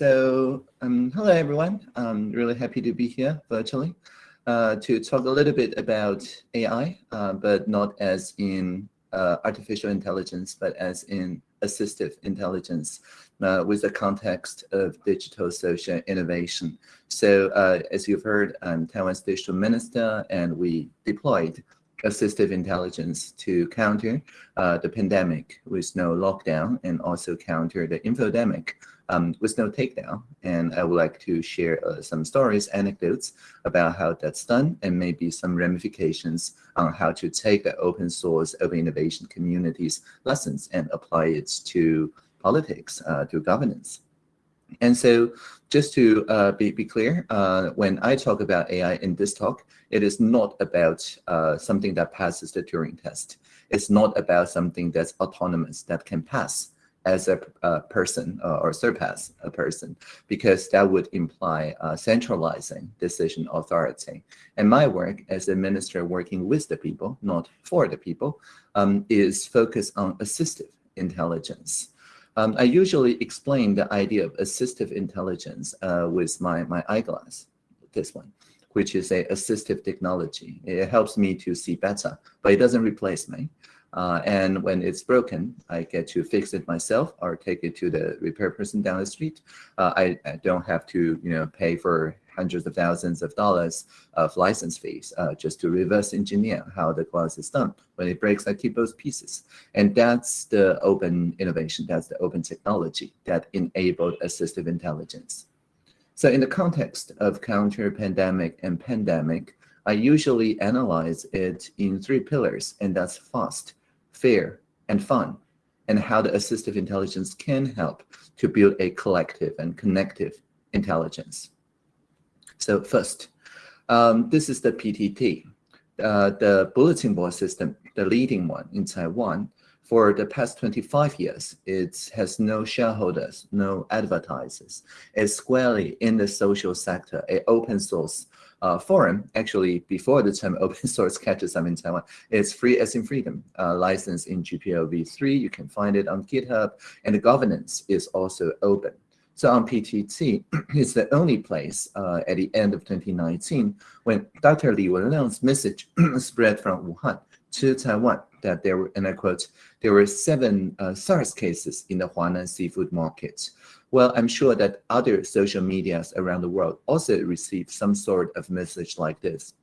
So, um, hello everyone. I'm really happy to be here virtually uh, to talk a little bit about AI, uh, but not as in uh, artificial intelligence, but as in assistive intelligence uh, with the context of digital social innovation. So uh, as you've heard, I'm Taiwan's digital minister, and we deployed assistive intelligence to counter uh, the pandemic with no lockdown and also counter the infodemic um, with no takedown. And I would like to share uh, some stories, anecdotes about how that's done and maybe some ramifications on how to take the open source open innovation communities lessons and apply it to politics, uh, to governance. And so just to uh, be, be clear, uh, when I talk about AI in this talk, it is not about uh, something that passes the Turing test. It's not about something that's autonomous, that can pass as a, a person uh, or surpass a person, because that would imply uh, centralizing decision authority. And my work as a minister working with the people, not for the people, um, is focused on assistive intelligence. Um, I usually explain the idea of assistive intelligence uh, with my, my eyeglass, this one, which is a assistive technology. It helps me to see better, but it doesn't replace me. Uh, and when it's broken, I get to fix it myself or take it to the repair person down the street. Uh, I, I, don't have to, you know, pay for hundreds of thousands of dollars of license fees uh, just to reverse engineer how the glass is done. When it breaks, I keep those pieces. And that's the open innovation, that's the open technology that enabled assistive intelligence. So in the context of counter pandemic and pandemic, I usually analyze it in three pillars, and that's fast, fair, and fun, and how the assistive intelligence can help to build a collective and connective intelligence. So first, um, this is the PTT, uh, the bulletin board system, the leading one in Taiwan. For the past 25 years, it has no shareholders, no advertisers. It's squarely in the social sector, a open source uh, forum, actually before the term open source catches up in Taiwan, it's free as in freedom, uh, licensed in GPL v3. You can find it on GitHub, and the governance is also open. So on PTT, it's the only place uh, at the end of 2019 when Dr. Li Wenliang's message spread from Wuhan to Taiwan that there were, and I quote, there were seven uh, SARS cases in the Huanan seafood market. Well, I'm sure that other social medias around the world also received some sort of message like this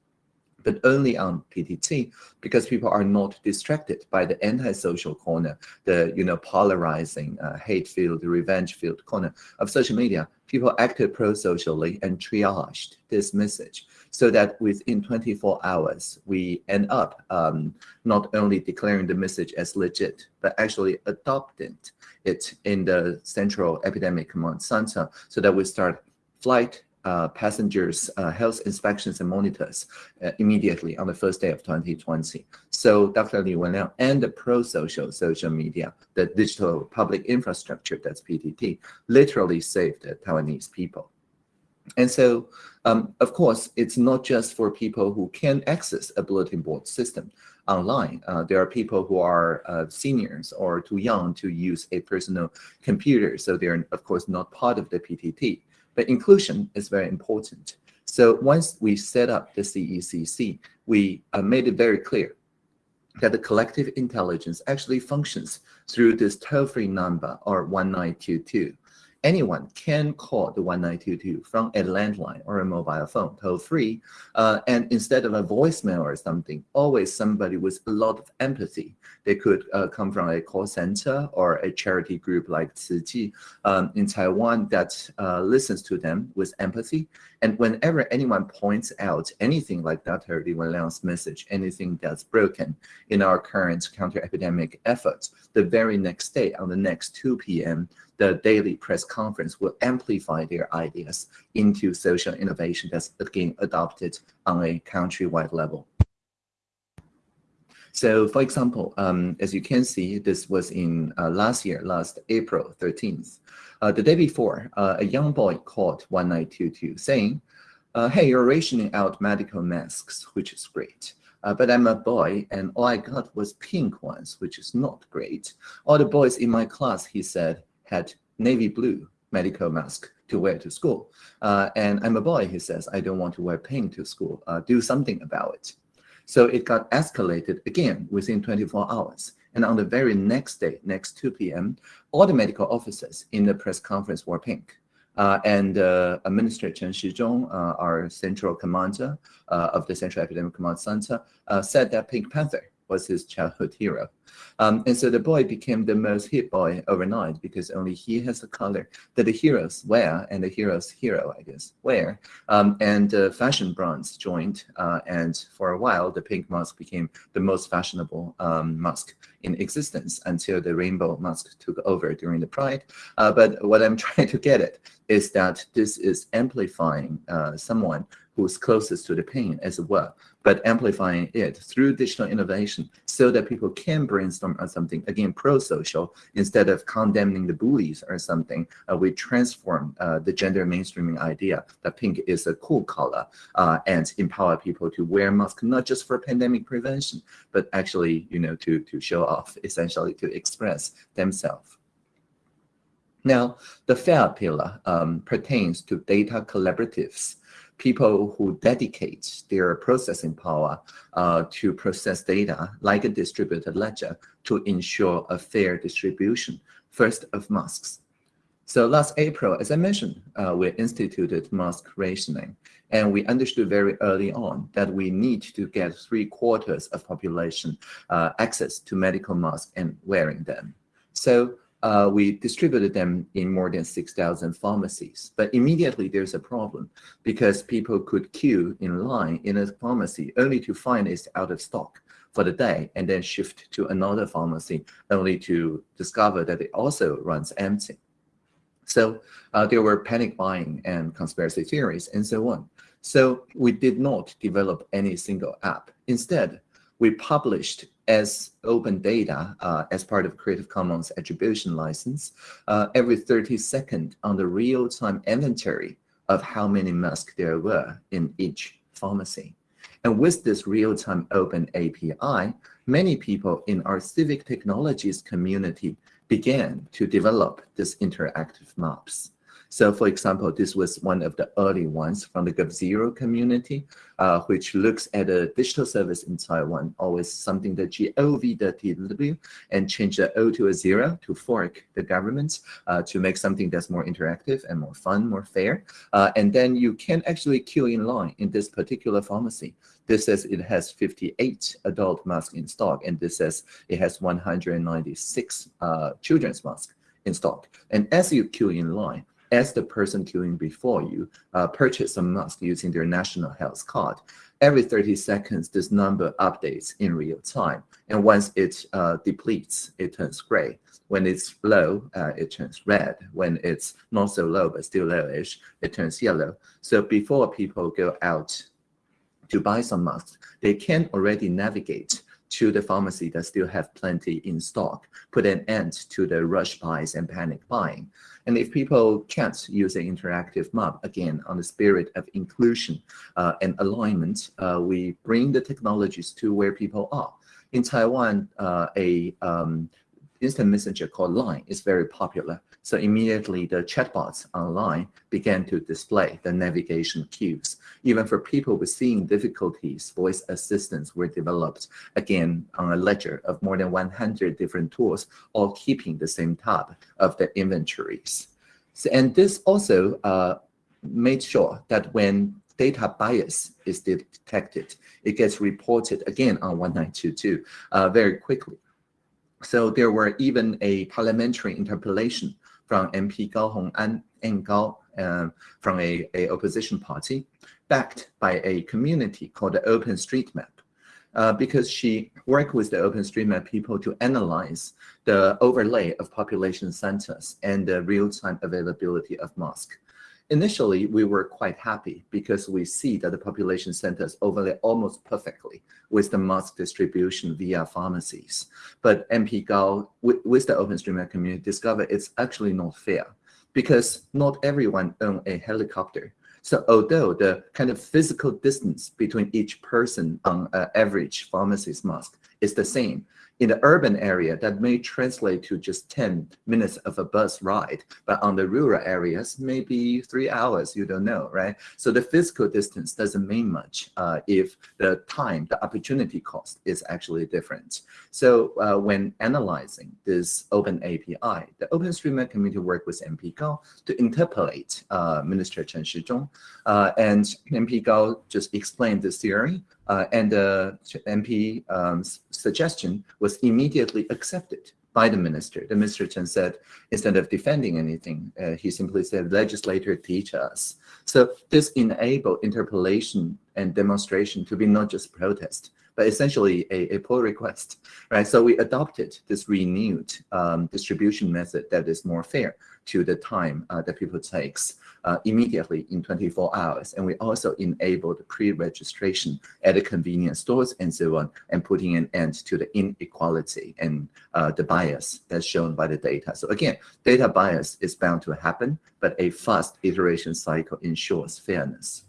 but only on PTT because people are not distracted by the antisocial corner, the you know polarizing, uh, hate-filled, revenge-filled corner of social media. People acted pro-socially and triaged this message so that within 24 hours, we end up um, not only declaring the message as legit, but actually adopting it in the Central Epidemic Command Center so that we start flight uh, passengers uh, health inspections and monitors uh, immediately on the first day of 2020. So Dr. Li Wenliang and the pro-social social media, the digital public infrastructure, that's PTT, literally saved the Taiwanese people. And so, um, of course, it's not just for people who can access a bulletin board system online. Uh, there are people who are uh, seniors or too young to use a personal computer, so they're, of course, not part of the PTT. But inclusion is very important. So once we set up the CECC, we uh, made it very clear that the collective intelligence actually functions through this toll-free number or 1922 anyone can call the 1922 from a landline or a mobile phone toll free. Uh, and instead of a voicemail or something, always somebody with a lot of empathy. They could uh, come from a call center or a charity group like Chi um, in Taiwan that uh, listens to them with empathy. And whenever anyone points out anything like Dr. Li Wenliang's message, anything that's broken in our current counter-epidemic efforts, the very next day on the next 2 p.m., the daily press conference will amplify their ideas into social innovation that's again adopted on a countrywide level. So for example, um, as you can see, this was in uh, last year, last April 13th. Uh, the day before, uh, a young boy called 1922 saying, uh, hey, you're rationing out medical masks, which is great. Uh, but I'm a boy and all I got was pink ones, which is not great. All the boys in my class, he said, had navy blue medical mask, to wear to school. Uh, and I'm a boy, he says, I don't want to wear pink to school. Uh, do something about it. So it got escalated again within 24 hours. And on the very next day, next 2 p.m., all the medical officers in the press conference were pink. Uh, and uh, Administrator Chen Shizhong, uh, our central commander uh, of the Central Epidemic Command Center, uh, said that Pink Panther was his childhood hero. Um, and so the boy became the most hit boy overnight because only he has a color that the heroes wear and the hero's hero, I guess, wear. Um, and uh, fashion brands joined. Uh, and for a while, the pink mask became the most fashionable um, mask in existence until the rainbow mask took over during the Pride. Uh, but what I'm trying to get at is that this is amplifying uh, someone who's closest to the pain as well, but amplifying it through digital innovation so that people can brainstorm on something, again, pro-social, instead of condemning the bullies or something, uh, we transform uh, the gender mainstreaming idea that pink is a cool color uh, and empower people to wear masks, not just for pandemic prevention, but actually, you know, to, to show off, essentially to express themselves. Now, the third pillar um, pertains to data collaboratives people who dedicate their processing power uh, to process data like a distributed ledger to ensure a fair distribution, first of masks. So last April, as I mentioned, uh, we instituted mask rationing, and we understood very early on that we need to get three quarters of population uh, access to medical masks and wearing them. So uh, we distributed them in more than 6,000 pharmacies. But immediately there's a problem because people could queue in line in a pharmacy only to find it's out of stock for the day and then shift to another pharmacy only to discover that it also runs empty. So uh, there were panic buying and conspiracy theories and so on. So we did not develop any single app. Instead, we published as open data uh, as part of Creative Commons attribution license uh, every 30 seconds on the real-time inventory of how many masks there were in each pharmacy. And with this real-time open API, many people in our civic technologies community began to develop these interactive maps. So for example, this was one of the early ones from the GovZero community, uh, which looks at a digital service in Taiwan, always something that gov.tw and change the O to a zero to fork the government uh, to make something that's more interactive and more fun, more fair. Uh, and then you can actually queue in line in this particular pharmacy. This says it has 58 adult masks in stock, and this says it has 196 uh, children's masks in stock. And as you queue in line, as the person queuing before you uh, purchase a mask using their national health card. Every 30 seconds, this number updates in real time. And once it uh, depletes, it turns gray. When it's low, uh, it turns red. When it's not so low, but still lowish, it turns yellow. So before people go out to buy some masks, they can already navigate to the pharmacy that still have plenty in stock, put an end to the rush buys and panic buying. And if people can't use an interactive map, again, on the spirit of inclusion uh, and alignment, uh, we bring the technologies to where people are. In Taiwan, uh, a um, instant messenger called Line is very popular. So immediately the chatbots online began to display the navigation cues. Even for people with seeing difficulties, voice assistants were developed, again, on a ledger of more than 100 different tools, all keeping the same tab of the inventories. So, and this also uh, made sure that when data bias is detected, it gets reported again on 1922 uh, very quickly. So there were even a parliamentary interpellation from MP Gao Hong'an and Gao uh, from a, a opposition party, backed by a community called the OpenStreetMap. Uh, because she worked with the OpenStreetMap people to analyze the overlay of population centers and the real-time availability of masks. Initially, we were quite happy because we see that the population centers overlay almost perfectly with the mask distribution via pharmacies. But MP Gao, with, with the OpenStreetMap community, discovered it's actually not fair because not everyone owns a helicopter. So although the kind of physical distance between each person on an average pharmacist mask is the same in the urban area, that may translate to just 10 minutes of a bus ride. But on the rural areas, maybe three hours, you don't know, right? So the physical distance doesn't mean much uh, if the time, the opportunity cost is actually different. So uh, when analyzing this open API, the OpenStreetMap community worked with MP Gao to interpellate uh, Minister Chen Shizhong. Uh, and MP Gao just explained this theory uh, and the MP um, suggestion was immediately accepted by the minister. The minister Chen said, instead of defending anything, uh, he simply said, legislator teach us. So this enabled interpellation and demonstration to be not just protest, but essentially a, a pull request, right? So we adopted this renewed um, distribution method that is more fair to the time uh, that people takes uh, immediately in 24 hours. And we also enabled pre-registration at the convenience stores and so on, and putting an end to the inequality and uh, the bias that's shown by the data. So again, data bias is bound to happen, but a fast iteration cycle ensures fairness.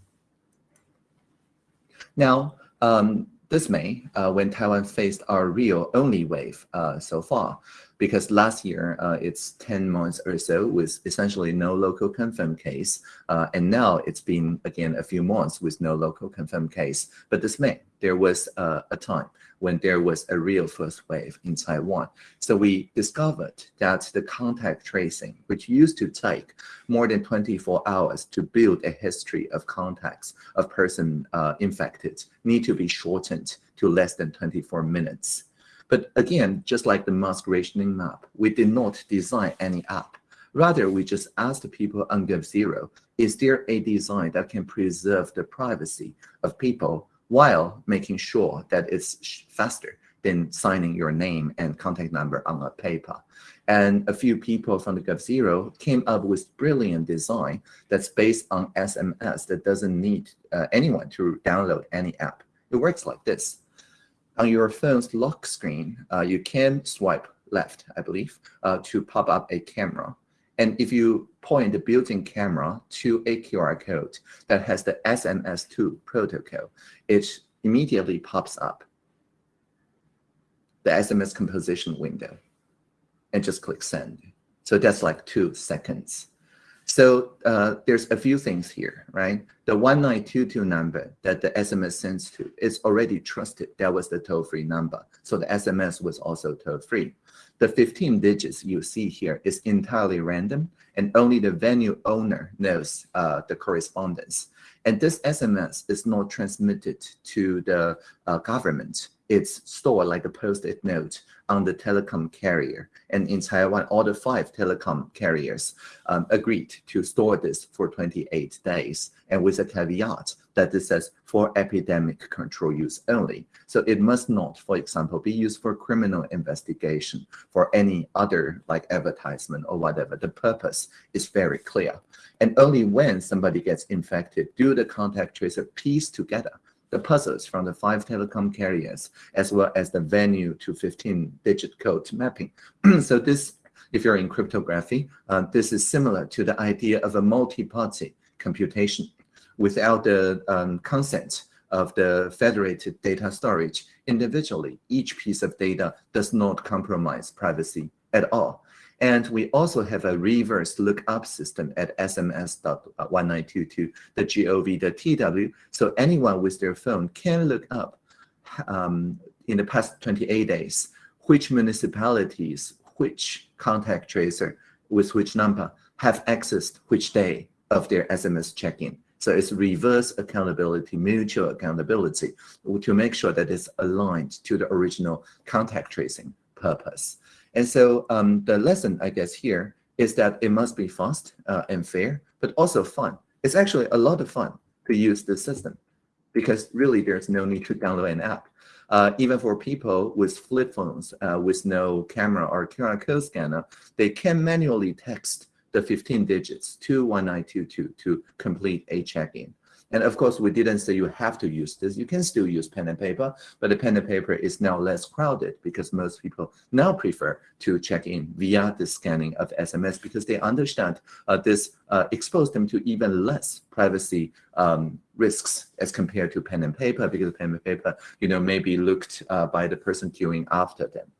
Now, um, this May, uh, when Taiwan faced our real only wave uh, so far, because last year uh, it's 10 months or so with essentially no local confirmed case. Uh, and now it's been, again, a few months with no local confirmed case. But this May, there was uh, a time when there was a real first wave in Taiwan. So we discovered that the contact tracing, which used to take more than 24 hours to build a history of contacts of person uh, infected, need to be shortened to less than 24 minutes. But again, just like the mask rationing map, we did not design any app. Rather, we just asked the people on GovZero, is there a design that can preserve the privacy of people while making sure that it's faster than signing your name and contact number on a paper. And a few people from the GovZero came up with brilliant design that's based on SMS that doesn't need uh, anyone to download any app. It works like this on your phone's lock screen, uh, you can swipe left, I believe, uh, to pop up a camera. And if you point the built-in camera to a QR code that has the SMS2 protocol, it immediately pops up the SMS composition window and just click send. So that's like two seconds. So uh, there's a few things here, right? The 1922 number that the SMS sends to is already trusted. That was the toll-free number. So the SMS was also toll-free. The 15 digits you see here is entirely random, and only the venue owner knows uh, the correspondence. And this SMS is not transmitted to the uh, government it's stored like a post-it note on the telecom carrier. And in Taiwan, all the five telecom carriers um, agreed to store this for 28 days, and with a caveat that this says for epidemic control use only. So it must not, for example, be used for criminal investigation, for any other like advertisement or whatever. The purpose is very clear. And only when somebody gets infected do the contact tracer piece together the puzzles from the five telecom carriers, as well as the venue to 15-digit code mapping. so this, if you're in cryptography, uh, this is similar to the idea of a multi-party computation. Without the um, consent of the federated data storage, individually, each piece of data does not compromise privacy at all. And we also have a reverse lookup system at sms.1922, the TW. So anyone with their phone can look up um, in the past 28 days, which municipalities, which contact tracer with which number have accessed which day of their SMS check-in. So it's reverse accountability, mutual accountability to make sure that it's aligned to the original contact tracing purpose. And so um, the lesson, I guess, here is that it must be fast uh, and fair, but also fun. It's actually a lot of fun to use this system because really there's no need to download an app. Uh, even for people with flip phones uh, with no camera or QR code scanner, they can manually text the 15 digits to 1922 to complete a check-in. And of course, we didn't say you have to use this. You can still use pen and paper, but the pen and paper is now less crowded because most people now prefer to check in via the scanning of SMS because they understand uh, this uh, exposed them to even less privacy um, risks as compared to pen and paper because pen and paper, you know, may be looked uh, by the person queuing after them.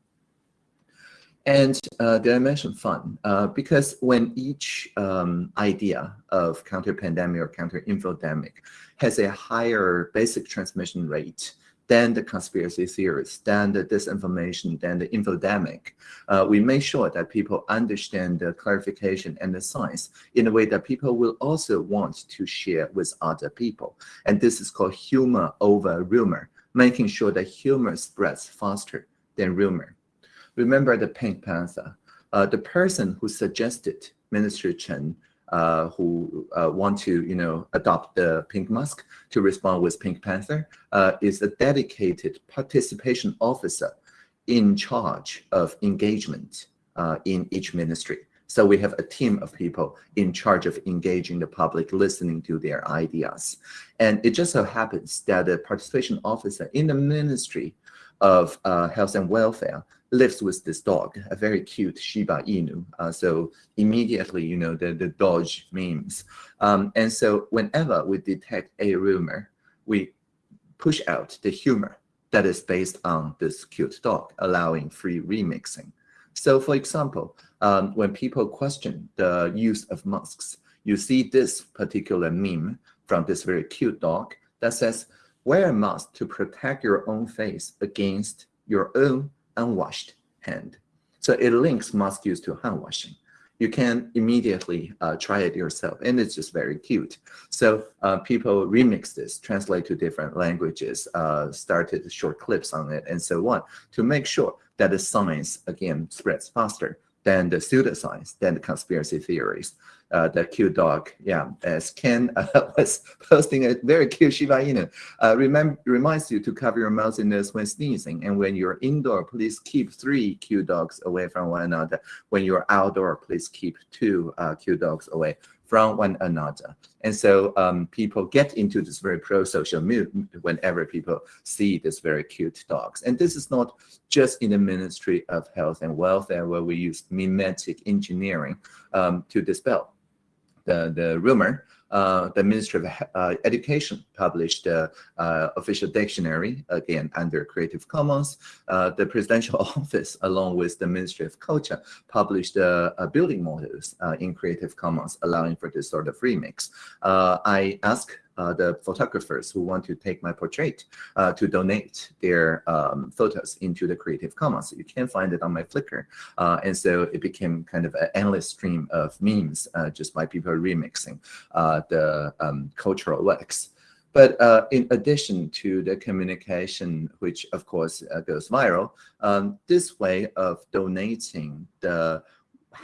And uh, did I mention fun? Uh, because when each um, idea of counter-pandemic or counter-infodemic has a higher basic transmission rate than the conspiracy theories, than the disinformation, than the infodemic. Uh, we make sure that people understand the clarification and the science in a way that people will also want to share with other people. And this is called humor over rumor, making sure that humor spreads faster than rumor. Remember the Pink Panther. Uh, the person who suggested Minister Chen uh, who uh, want to, you know, adopt the pink mask to respond with Pink Panther uh, is a dedicated participation officer in charge of engagement uh, in each ministry. So we have a team of people in charge of engaging the public, listening to their ideas. And it just so happens that the participation officer in the Ministry of uh, Health and Welfare lives with this dog, a very cute Shiba Inu. Uh, so immediately, you know, the, the Doge memes. Um, and so whenever we detect a rumor, we push out the humor that is based on this cute dog, allowing free remixing. So for example, um, when people question the use of masks, you see this particular meme from this very cute dog that says, wear a mask to protect your own face against your own unwashed hand. So it links mask use to hand washing. You can immediately uh, try it yourself, and it's just very cute. So uh, people remix this, translate to different languages, uh, started short clips on it, and so on, to make sure that the science, again, spreads faster than the pseudoscience, than the conspiracy theories uh, the cute dog. Yeah, as Ken uh, was posting a very cute Shiba Inu. Uh, remember, reminds you to cover your mouth and nose when sneezing. And when you're indoor, please keep three cute dogs away from one another. When you're outdoor, please keep two uh, cute dogs away from one another. And so um, people get into this very pro-social mood whenever people see this very cute dogs. And this is not just in the Ministry of Health and Welfare where we use memetic engineering um, to dispel the, the rumor, uh, the Ministry of uh, Education published the uh, official dictionary, again, under Creative Commons. Uh, the Presidential Office, along with the Ministry of Culture, published uh, building models uh, in Creative Commons, allowing for this sort of remix. I uh, the photographers who want to take my portrait uh, to donate their um, photos into the Creative Commons. You can find it on my Flickr. Uh, and so it became kind of an endless stream of memes uh, just by people remixing uh, the um, cultural works. But uh, in addition to the communication, which of course uh, goes viral, um, this way of donating the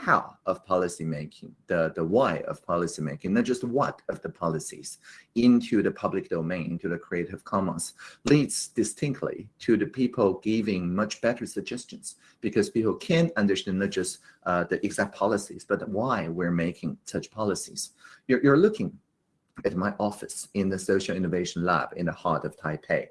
how of policymaking, the, the why of policymaking, not just what of the policies into the public domain, into the Creative Commons, leads distinctly to the people giving much better suggestions because people can understand not just uh, the exact policies, but why we're making such policies. You're, you're looking at my office in the Social Innovation Lab in the heart of Taipei.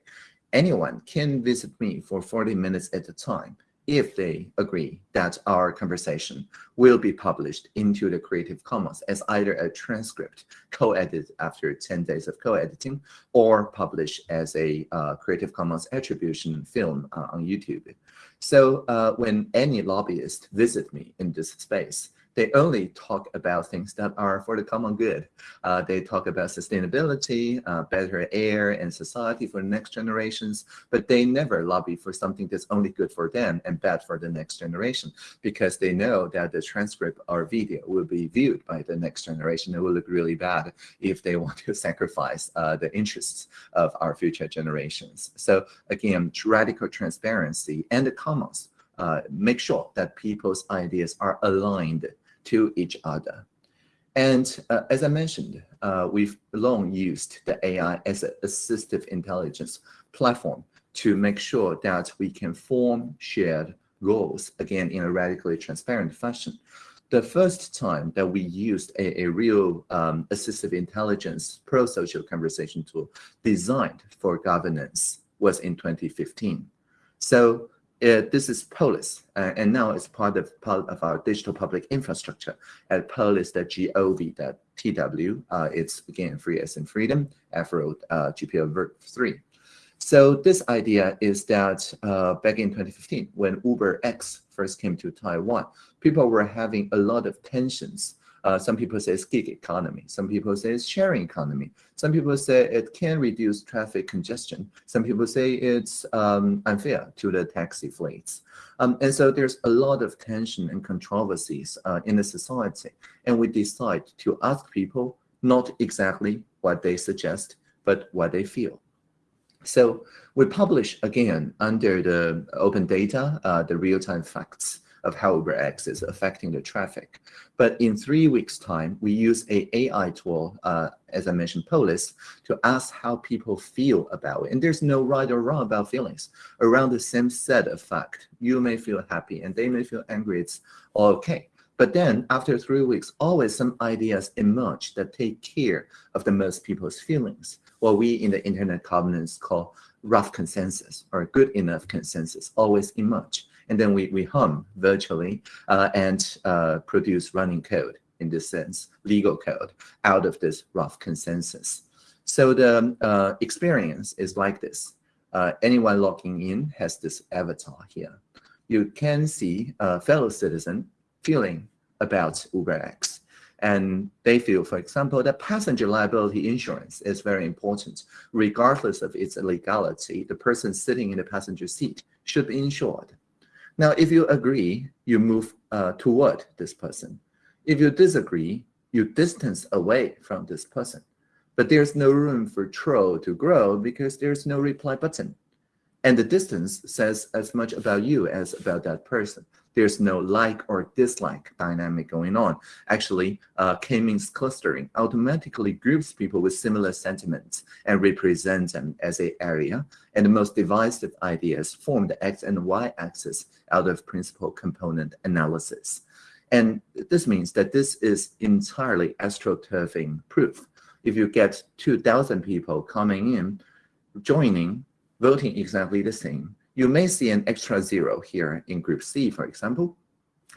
Anyone can visit me for 40 minutes at a time if they agree that our conversation will be published into the Creative Commons as either a transcript co-edited after 10 days of co-editing or published as a uh, Creative Commons attribution film uh, on YouTube. So uh, when any lobbyist visit me in this space, they only talk about things that are for the common good. Uh, they talk about sustainability, uh, better air and society for the next generations, but they never lobby for something that's only good for them and bad for the next generation because they know that the transcript or video will be viewed by the next generation. It will look really bad if they want to sacrifice uh, the interests of our future generations. So again, radical transparency and the commons uh, make sure that people's ideas are aligned to each other. And uh, as I mentioned, uh, we've long used the AI as an assistive intelligence platform to make sure that we can form shared goals, again, in a radically transparent fashion. The first time that we used a, a real um, assistive intelligence pro-social conversation tool designed for governance was in 2015. So uh, this is Polis, uh, and now it's part of part of our digital public infrastructure at polis.gov.tw. Uh, it's again free as in freedom, Affero uh, GPL verb 3. So this idea is that uh, back in 2015, when Uber X first came to Taiwan, people were having a lot of tensions uh, some people say it's gig economy. Some people say it's sharing economy. Some people say it can reduce traffic congestion. Some people say it's um, unfair to the taxi fleets. Um, and so there's a lot of tension and controversies uh, in the society. And we decide to ask people not exactly what they suggest, but what they feel. So we publish again under the open data, uh, the real-time facts of how Uber UberX is affecting the traffic. But in three weeks' time, we use a AI tool, uh, as I mentioned, Polis, to ask how people feel about it. And there's no right or wrong about feelings. Around the same set of fact, you may feel happy and they may feel angry. It's all okay. But then after three weeks, always some ideas emerge that take care of the most people's feelings. What we in the internet covenants call rough consensus or good enough consensus always emerge and then we, we hum virtually uh, and uh, produce running code in this sense, legal code, out of this rough consensus. So the uh, experience is like this. Uh, anyone logging in has this avatar here. You can see a fellow citizen feeling about UberX. And they feel, for example, that passenger liability insurance is very important. Regardless of its legality, the person sitting in the passenger seat should be insured. Now, if you agree, you move uh, toward this person. If you disagree, you distance away from this person. But there's no room for troll to grow because there's no reply button. And the distance says as much about you as about that person there's no like or dislike dynamic going on. Actually, uh, K-means clustering automatically groups people with similar sentiments and represents them as a area. And the most divisive ideas form the X and Y axis out of principal component analysis. And this means that this is entirely astroturfing proof. If you get 2,000 people coming in, joining, voting exactly the same, you may see an extra zero here in group C, for example.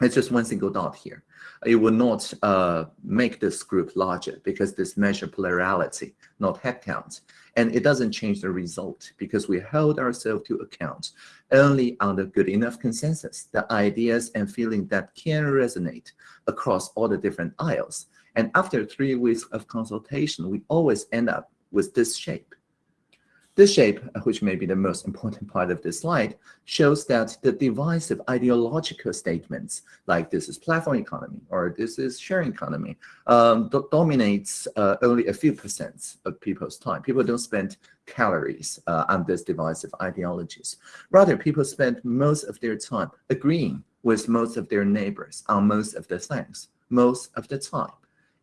It's just one single dot here. It will not uh, make this group larger because this measure plurality, not head count. And it doesn't change the result because we hold ourselves to account only on the good enough consensus, the ideas and feeling that can resonate across all the different aisles. And after three weeks of consultation, we always end up with this shape. This shape, uh, which may be the most important part of this slide, shows that the divisive ideological statements, like this is platform economy or this is sharing economy, um, dominates uh, only a few percent of people's time. People don't spend calories uh, on these divisive ideologies. Rather, people spend most of their time agreeing with most of their neighbors on most of the things, most of the time.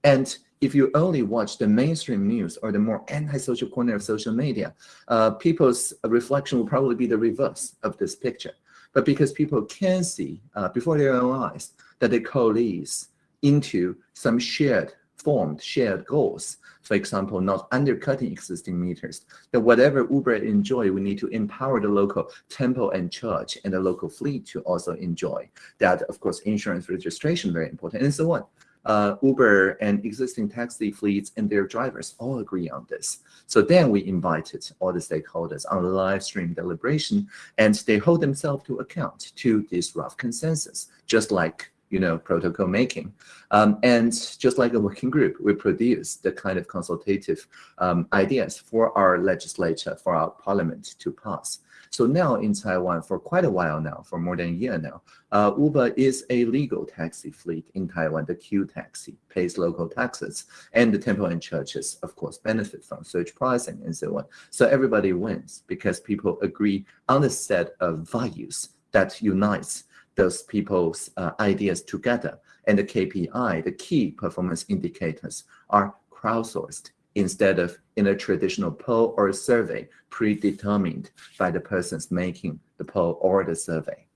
And if you only watch the mainstream news or the more anti-social corner of social media, uh, people's reflection will probably be the reverse of this picture. But because people can see uh, before their own eyes that they coalesce into some shared formed shared goals. For example, not undercutting existing meters. That whatever Uber enjoy, we need to empower the local temple and church and the local fleet to also enjoy. That, of course, insurance registration very important, and so on uh, Uber and existing taxi fleets and their drivers all agree on this. So then we invited all the stakeholders on the live stream deliberation, and they hold themselves to account to this rough consensus, just like you know, protocol making. Um, and just like a working group, we produce the kind of consultative um, ideas for our legislature, for our parliament to pass. So now in Taiwan, for quite a while now, for more than a year now, uh, Uber is a legal taxi fleet in Taiwan. The Q taxi pays local taxes, and the temple and churches, of course, benefit from surge pricing and so on. So everybody wins because people agree on a set of values that unites those people's uh, ideas together. And the KPI, the key performance indicators, are crowdsourced instead of in a traditional poll or survey predetermined by the persons making the poll or the survey.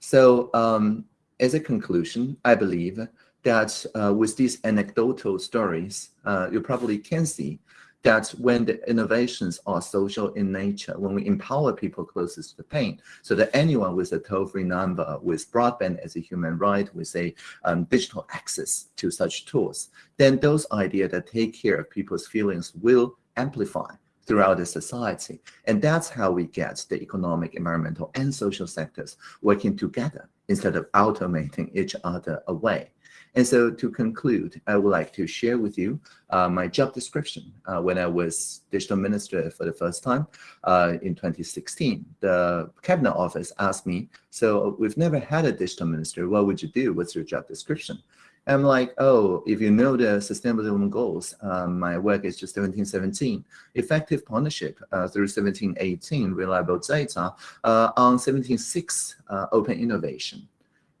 So um, as a conclusion, I believe that uh, with these anecdotal stories, uh, you probably can see that when the innovations are social in nature, when we empower people closest to the pain, so that anyone with a toll-free number, with broadband as a human right, with a um, digital access to such tools, then those ideas that take care of people's feelings will amplify throughout the society. And that's how we get the economic, environmental, and social sectors working together instead of automating each other away. And so to conclude, I would like to share with you uh, my job description uh, when I was digital minister for the first time uh, in 2016. The cabinet office asked me, so we've never had a digital minister, what would you do? What's your job description? I'm like, oh, if you know the Sustainable Development Goals, um, my work is just 1717, effective partnership uh, through 1718, reliable data, uh, on 176, uh, open innovation.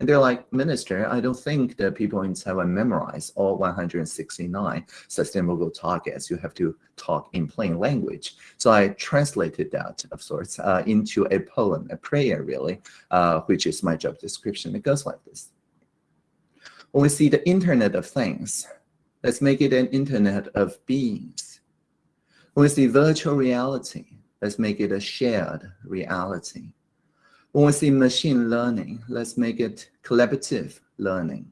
And they're like, Minister, I don't think that people in Taiwan memorize all 169 sustainable targets. You have to talk in plain language. So I translated that, of sorts, uh, into a poem, a prayer, really, uh, which is my job description. It goes like this. When we see the Internet of Things, let's make it an Internet of Beings. When we see virtual reality, let's make it a shared reality. When we see machine learning, let's make it collaborative learning.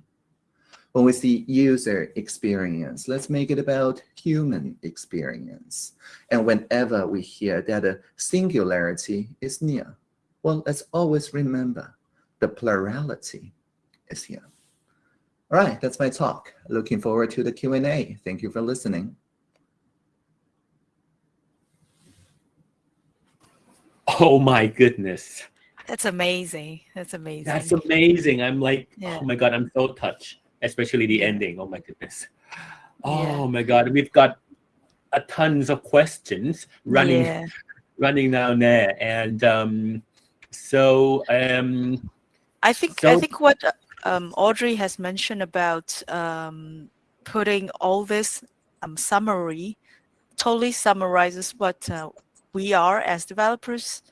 When we see user experience, let's make it about human experience. And whenever we hear that a singularity is near, well, let's always remember the plurality is here. All right, that's my talk. Looking forward to the Q&A. Thank you for listening. Oh my goodness. That's amazing. That's amazing. That's amazing. I'm like, Yeah. oh my God, I'm so touched, especially the ending. Oh my goodness. Oh Yeah. my God, we've got a tons of questions running Yeah. running down there. And um, so um, I think I think what um, Audrey has mentioned about um, putting all this um, summary totally summarizes what uh, we are as developers.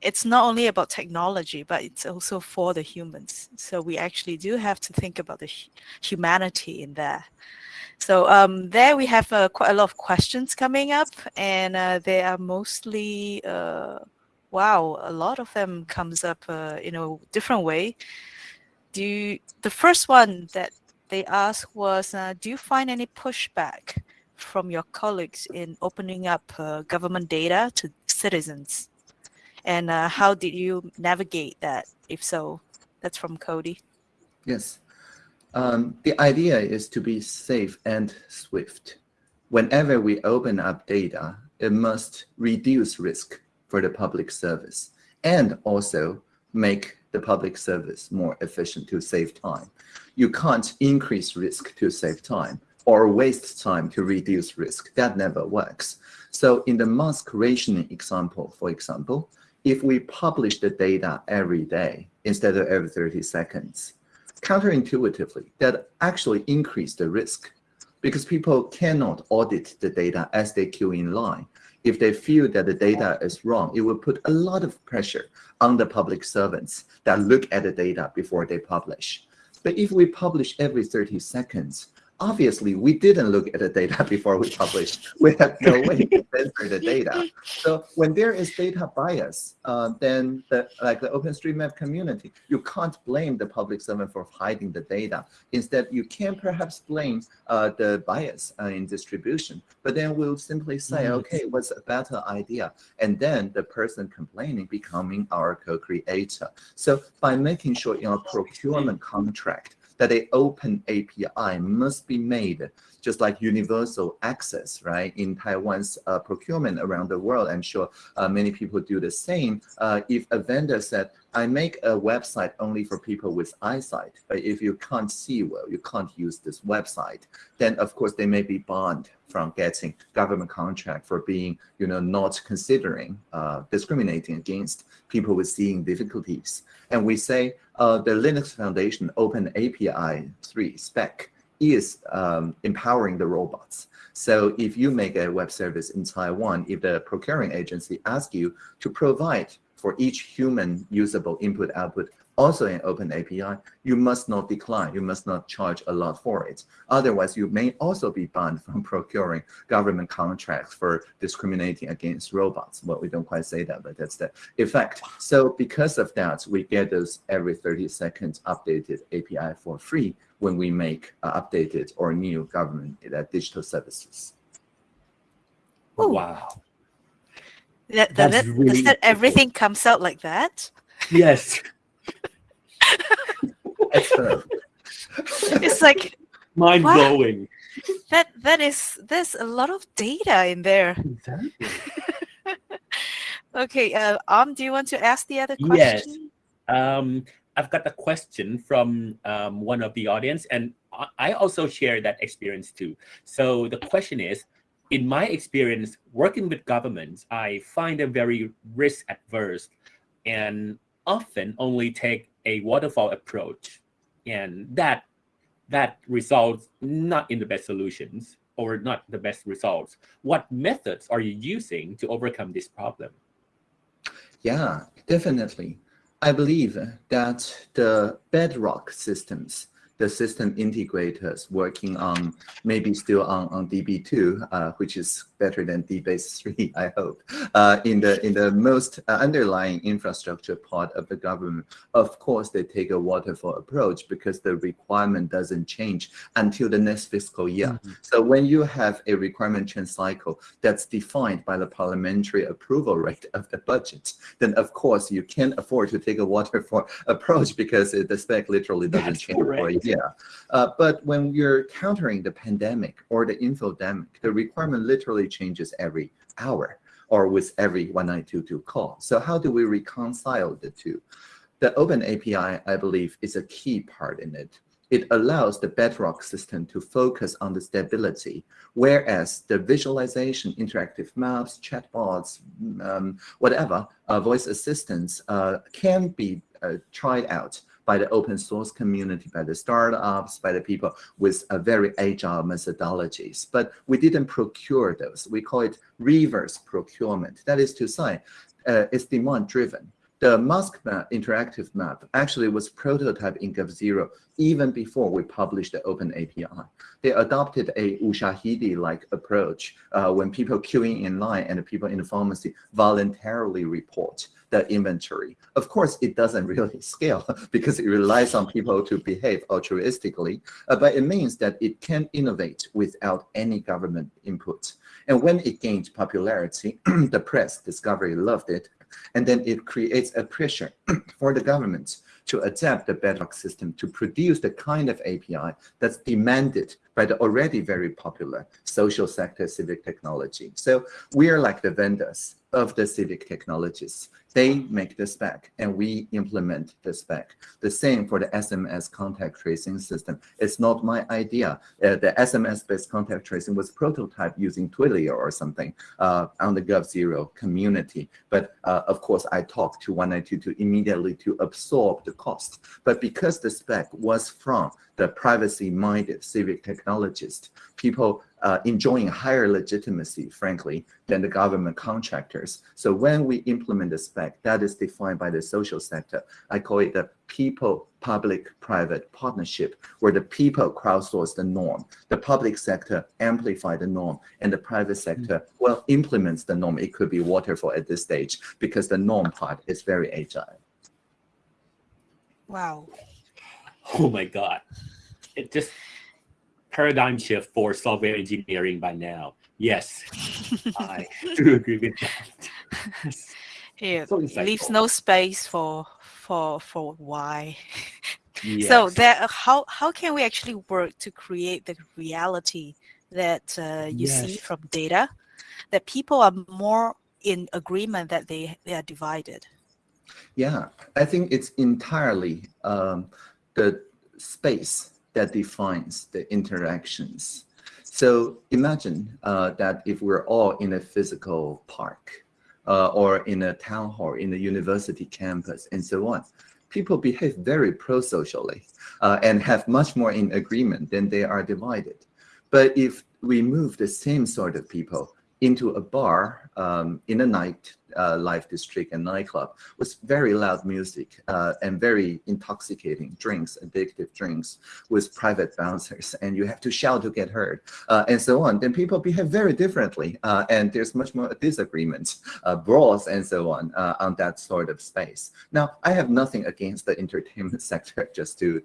It's not only about technology, but it's also for the humans. So we actually do have to think about the humanity in there. So um, there we have uh, quite a lot of questions coming up, and uh, they are mostly, uh, wow, a lot of them comes up uh, in a different way. Do you, the first one that they asked was, uh, do you find any pushback from your colleagues in opening up uh, government data to citizens? And uh, how did you navigate that? If so, that's from Cody. Yes. Um, the idea is to be safe and swift. Whenever we open up data, it must reduce risk for the public service and also make the public service more efficient to save time. You can't increase risk to save time or waste time to reduce risk. That never works. So in the mask rationing example, for example, if we publish the data every day instead of every 30 seconds, counterintuitively, that actually increase the risk because people cannot audit the data as they queue in line. If they feel that the data is wrong, it will put a lot of pressure on the public servants that look at the data before they publish. But if we publish every 30 seconds, obviously we didn't look at the data before we published. We have no way to censor the data. So when there is data bias, uh, then the, like the OpenStreetMap community, you can't blame the public servant for hiding the data. Instead, you can perhaps blame uh, the bias uh, in distribution, but then we'll simply say, Mhm. okay, what's a better idea? And then the person complaining becoming our co-creator. So by making sure in our procurement contract that a open API must be made, just like universal access, right? In Taiwan's uh, procurement around the world, I'm sure uh, many people do the same. Uh, if a vendor said, I make a website only for people with eyesight, but if you can't see well, you can't use this website, then of course they may be banned from getting government contract for being, you know, not considering uh, discriminating against people with seeing difficulties. And we say uh, the Linux Foundation Open API 3 spec is um, empowering the robots. So if you make a web service in Taiwan, if the procuring agency asks you to provide for each human usable input output also an open API, you must not decline. You must not charge a lot for it. Otherwise, you may also be banned from procuring government contracts for discriminating against robots. Well, we don't quite say that, but that's the effect. So because of that, we get those every 30 seconds updated API for free when we make uh, updated or new government uh, digital services. Oh, Wow. That, that, That's that, really does that everything comes out like that? Yes. Excellent. It's like Mind Wow. blowing. that. That is there's a lot of data in there. Exactly. Okay, uh, um, do you want to ask the other Yes. question? Um, I've got a question from um, one of the audience, and I- I also share that experience too. So the question is, in my experience working with governments, I find them very risk adverse and often only take a waterfall approach, and that that results not in the best solutions or not the best results. What methods are you using to overcome this problem? Yeah, definitely. I believe that the bedrock systems, the system integrators working on maybe still on, on DB2, uh, which is better than DBase 3, I hope, uh, in the in the most uh, underlying infrastructure part of the government. Of course, they take a waterfall approach because the requirement doesn't change until the next fiscal year. So when you have a requirement change cycle that's defined by the parliamentary approval rate of the budget, then of course you can't afford to take a waterfall approach because it, the spec literally doesn't That's change for a year. Uh, but when you're countering the pandemic or the infodemic, the requirement literally changes every hour or with every 1922 call. So how do we reconcile the two? The open API, I believe, is a key part in it. It allows the bedrock system to focus on the stability, whereas the visualization, interactive maps, chatbots, um, whatever, uh, voice assistants uh, can be uh, tried out by the open source community, by the startups, by the people with a very agile methodologies. But we didn't procure those. We call it reverse procurement. That is to say, uh, it's demand driven. The mask map, interactive map, actually was prototype in GovZero even before we published the open API. They adopted a Ushahidi-like approach uh, when people queuing in line and people in the pharmacy voluntarily report the inventory. Of course, it doesn't really scale because it relies on people to behave altruistically, uh, but it means that it can innovate without any government input. And when it gained popularity, the press, Discovery loved it, and then it creates a pressure for the government to adapt the bedrock system to produce the kind of API that's demanded the already very popular social sector civic technology. So we are like the vendors of the civic technologies. They make the spec and we implement the spec. The same for the SMS contact tracing system. It's not my idea. Uh, the SMS-based contact tracing was prototyped using Twilio or something uh, on the GovZero community. But uh, of course, I talked to 1922 immediately to absorb the cost. But because the spec was from the privacy-minded civic technologists, people uh, enjoying higher legitimacy, frankly, than the government contractors. So when we implement the spec, that is defined by the social sector. I call it the people-public-private partnership, where the people crowdsource the norm, the public sector amplify the norm, and the private sector, well, implements the norm. It could be waterfall at this stage because the norm part is very agile. Wow. Oh my God. It just paradigm shift for software engineering by now. Yes, I do agree with that. Yeah, So leaves no space for for for why. So Yes. there, how how can we actually work to create the reality that uh, you see from data, that people are more in agreement that they they are divided. Yeah, I think it's entirely um, the space that defines the interactions. So imagine uh, that if we're all in a physical park uh, or in a town hall, in a university campus, and so on, people behave very pro-socially uh, and have much more in agreement than they are divided. But if we move the same sort of people into a bar um, in a night uh, life district and nightclub with very loud music uh, and very intoxicating drinks, addictive drinks with private bouncers, and you have to shout to get heard, uh, and so on, then people behave very differently, uh, and there's much more disagreements, uh, brawls, and so on uh, on that sort of space. Now, I have nothing against the entertainment sector, just to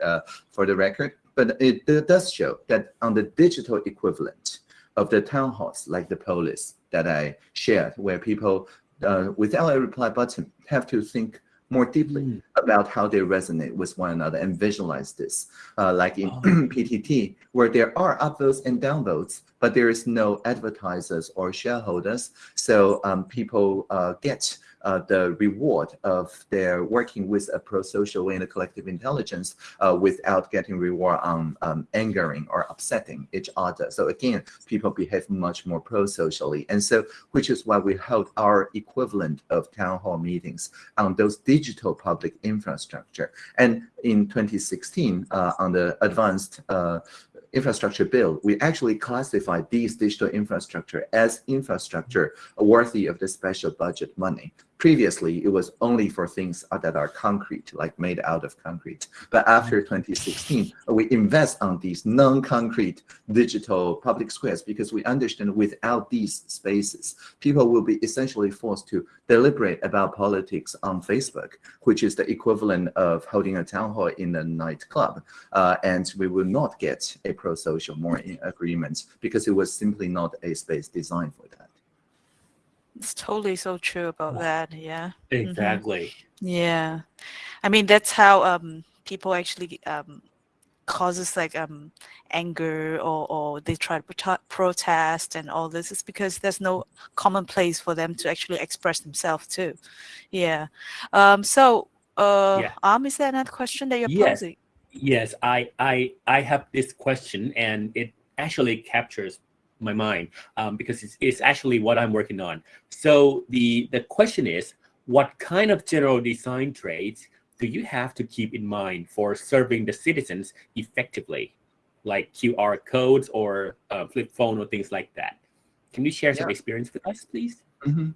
for the record, but it does show that on the digital equivalent of the town halls, like the Polis that I shared, where people uh, without a reply button have to think more deeply mm. about how they resonate with one another and visualize this. Uh, like in oh. PTT, where there are upvotes and downvotes, but there is no advertisers or shareholders. So um, people uh, get uh, the reward of their working with a pro-social and a collective intelligence uh, without getting reward on um, angering or upsetting each other. So again, people behave much more pro-socially. And so, which is why we held our equivalent of town hall meetings on those digital public infrastructure. And in 2016, uh, on the advanced uh, infrastructure bill, we actually classified these digital infrastructure as infrastructure worthy of the special budget money. Previously, it was only for things that are concrete, like made out of concrete. But after 2016, we invest on these non-concrete digital public squares because we understand without these spaces, people will be essentially forced to deliberate about politics on Facebook, which is the equivalent of holding a town hall in a nightclub. Uh, and we will not get a pro-social more agreement because it was simply not a space designed for that. It's totally so true about that. Yeah. Mm-hmm. Exactly. Mm-hmm. Yeah. I mean, that's how um, people actually um, causes like um, anger or, or they try to pro- protest and all this is because there's no common place for them to actually express themselves too. Yeah. Um, so, uh, yeah. Um, is there another question that you're yes. posing? Yes, I, I, I have this question and it actually captures my mind um, because it's, it's actually what I'm working on. So the, the question is, what kind of general design traits do you have to keep in mind for serving the citizens effectively, like QR codes or uh, flip phone or things like that? Can you share some experience with us, please? Mm -hmm.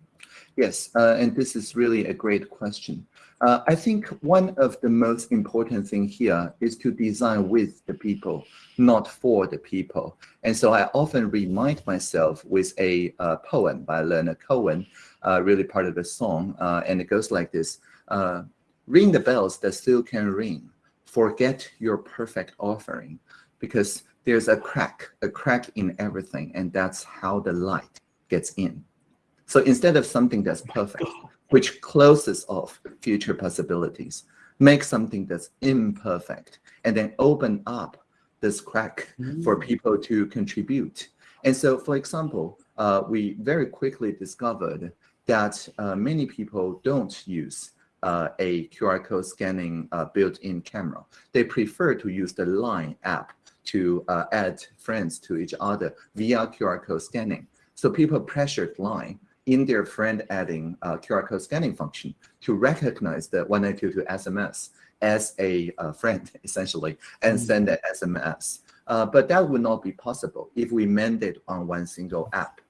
Yes, uh, and this is really a great question. Uh, I think one of the most important thing here is to design with the people, not for the people. And so I often remind myself with a uh, poem by Leonard Cohen, uh, really part of a song, uh, and it goes like this, uh, ring the bells that still can ring, forget your perfect offering, because there's a crack, a crack in everything, and that's how the light gets in. So instead of something that's perfect, which closes off future possibilities, make something that's imperfect, and then open up this crack mm. for people to contribute. And so, for example, uh, we very quickly discovered that uh, many people don't use uh, a QR code scanning uh, built-in camera. They prefer to use the Line app to uh, add friends to each other via QR code scanning. So people pressured Line in their friend adding uh, QR code scanning function to recognize the 1922 SMS as a uh, friend, essentially, and mm. send an SMS. Uh, but that would not be possible if we mandate on one single app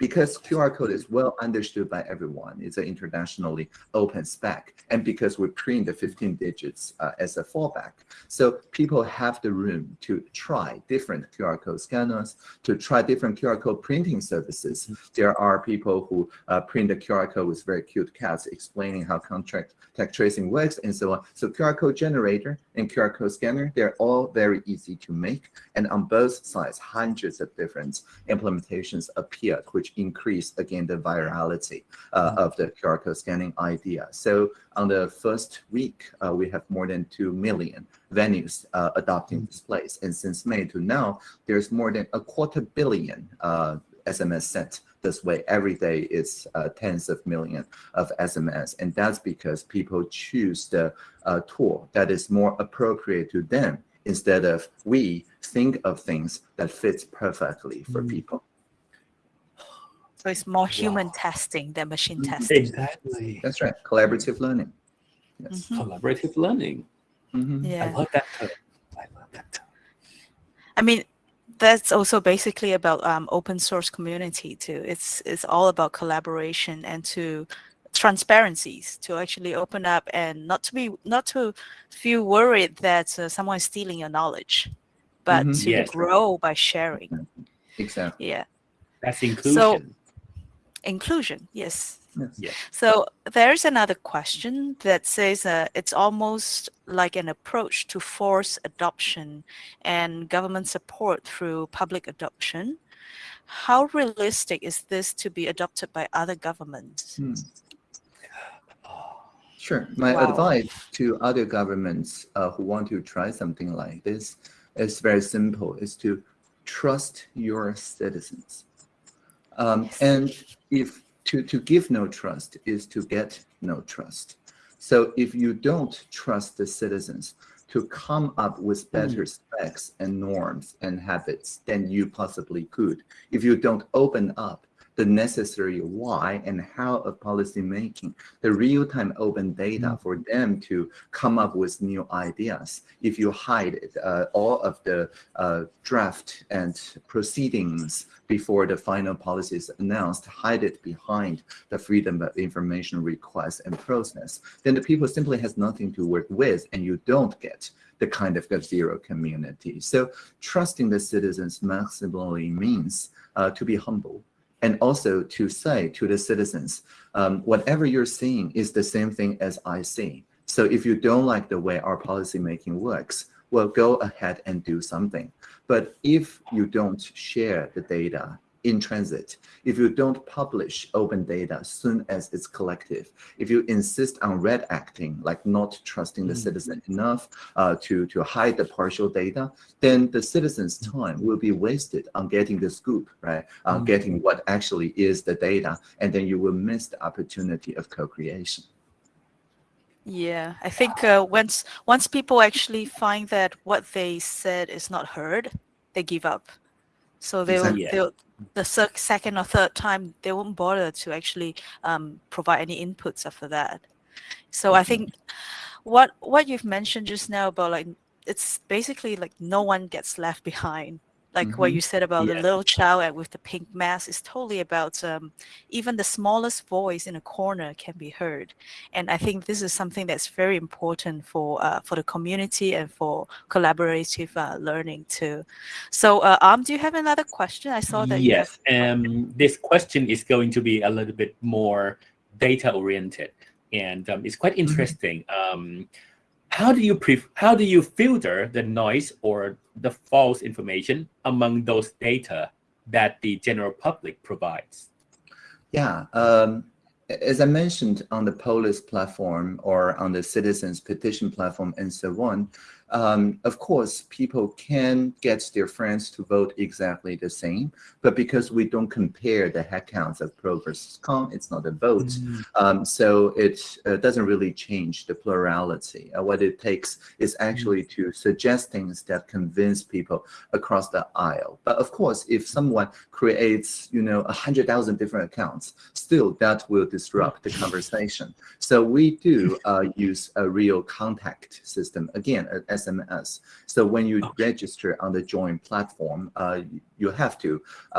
because QR code is well understood by everyone, it's an internationally open spec, and because we print the 15 digits uh, as a fallback. So people have the room to try different QR code scanners, to try different QR code printing services. There are people who uh, print the QR code with very cute cats explaining how contract tech tracing works and so on. So QR code generator and QR code scanner, they're all very easy to make. And on both sides, hundreds of different implementations appeared, which increase again the virality uh, mm-hmm. of the QR code scanning idea. So on the first week, uh, we have more than 2 million venues uh, adopting this place. And since May to now, there's more than a quarter billion SMS uh, sent this way every day is uh, tens of millions of SMS. And that's because people choose the uh, tool that is more appropriate to them instead of we think of things that fits perfectly for mm. people. So it's more human wow. testing than machine mm-hmm. testing. Exactly. That's right. Collaborative learning. Yes. Mm -hmm. Collaborative learning. Mm -hmm. Yeah. I love that term. I love that term. I mean, that's also basically about um, open source community too. It's it's all about collaboration and to transparencies to actually open up and not to be not to feel worried that uh, someone is stealing your knowledge, but Mhm. to Yes. grow by sharing. Exactly. Yeah, That's inclusion. Inclusion. Yes. Yes. Yeah. So there's another question that says uh, it's almost like an approach to force adoption and government support through public adoption. How realistic is this to be adopted by other governments? Hmm. Sure. My Wow. advice to other governments uh, who want to try something like this is very simple, is to trust your citizens. Um. And if to, to give no trust is to get no trust. So if you don't trust the citizens to come up with better specs and norms and habits than you possibly could, if you don't open up the necessary why and how of policy making, the real-time open data for them to come up with new ideas. If you hide uh, all of the uh, draft and proceedings before the final policy is announced, hide it behind the freedom of information request and process, then the people simply has nothing to work with and you don't get the kind of zero community. So trusting the citizens maximally means uh, to be humble and also to say to the citizens, um, whatever you're seeing is the same thing as I see. So if you don't like the way our policy making works, well, go ahead and do something. But if you don't share the data in transit, if you don't publish open data as soon as it's collective, if you insist on red acting, like not trusting the Mm. citizen enough uh, to, to hide the partial data, then the citizen's time will be wasted on getting the scoop, right? Uh, Mm. Getting what actually is the data, and then you will miss the opportunity of co-creation. Yeah, I think uh, once once people actually find that what they said is not heard, they give up. So they'll, Exactly. They'll the second or third time they won't bother to actually um, provide any inputs after that. So I think what what you've mentioned just now about like it's basically like no one gets left behind. Like what Mhm. you said about Yeah. the little child with the pink mask is totally about um, even the smallest voice in a corner can be heard and I think this is something that's very important for uh, for the community and for collaborative uh, learning too. So, uh, Am, do you have another question? I saw that. you yes. Um, this question is going to be a little bit more data oriented, and um, it's quite interesting. Um, how do you how do you filter the noise or the false information among those data that the general public provides? Yeah, um, as I mentioned on the Polis platform or on the citizens petition platform and so on, um, of course, people can get their friends to vote exactly the same, but because we don't compare the head counts of pro versus con, it's not a vote. Um, so it uh, doesn't really change the plurality. Uh, what it takes is actually to suggest things that convince people across the aisle. But of course, if someone creates, you know, a hundred thousand different accounts, still that will disrupt the conversation. So we do uh, use a real contact system, again, a SMS. So when you Okay. register on the Join platform, uh, you have to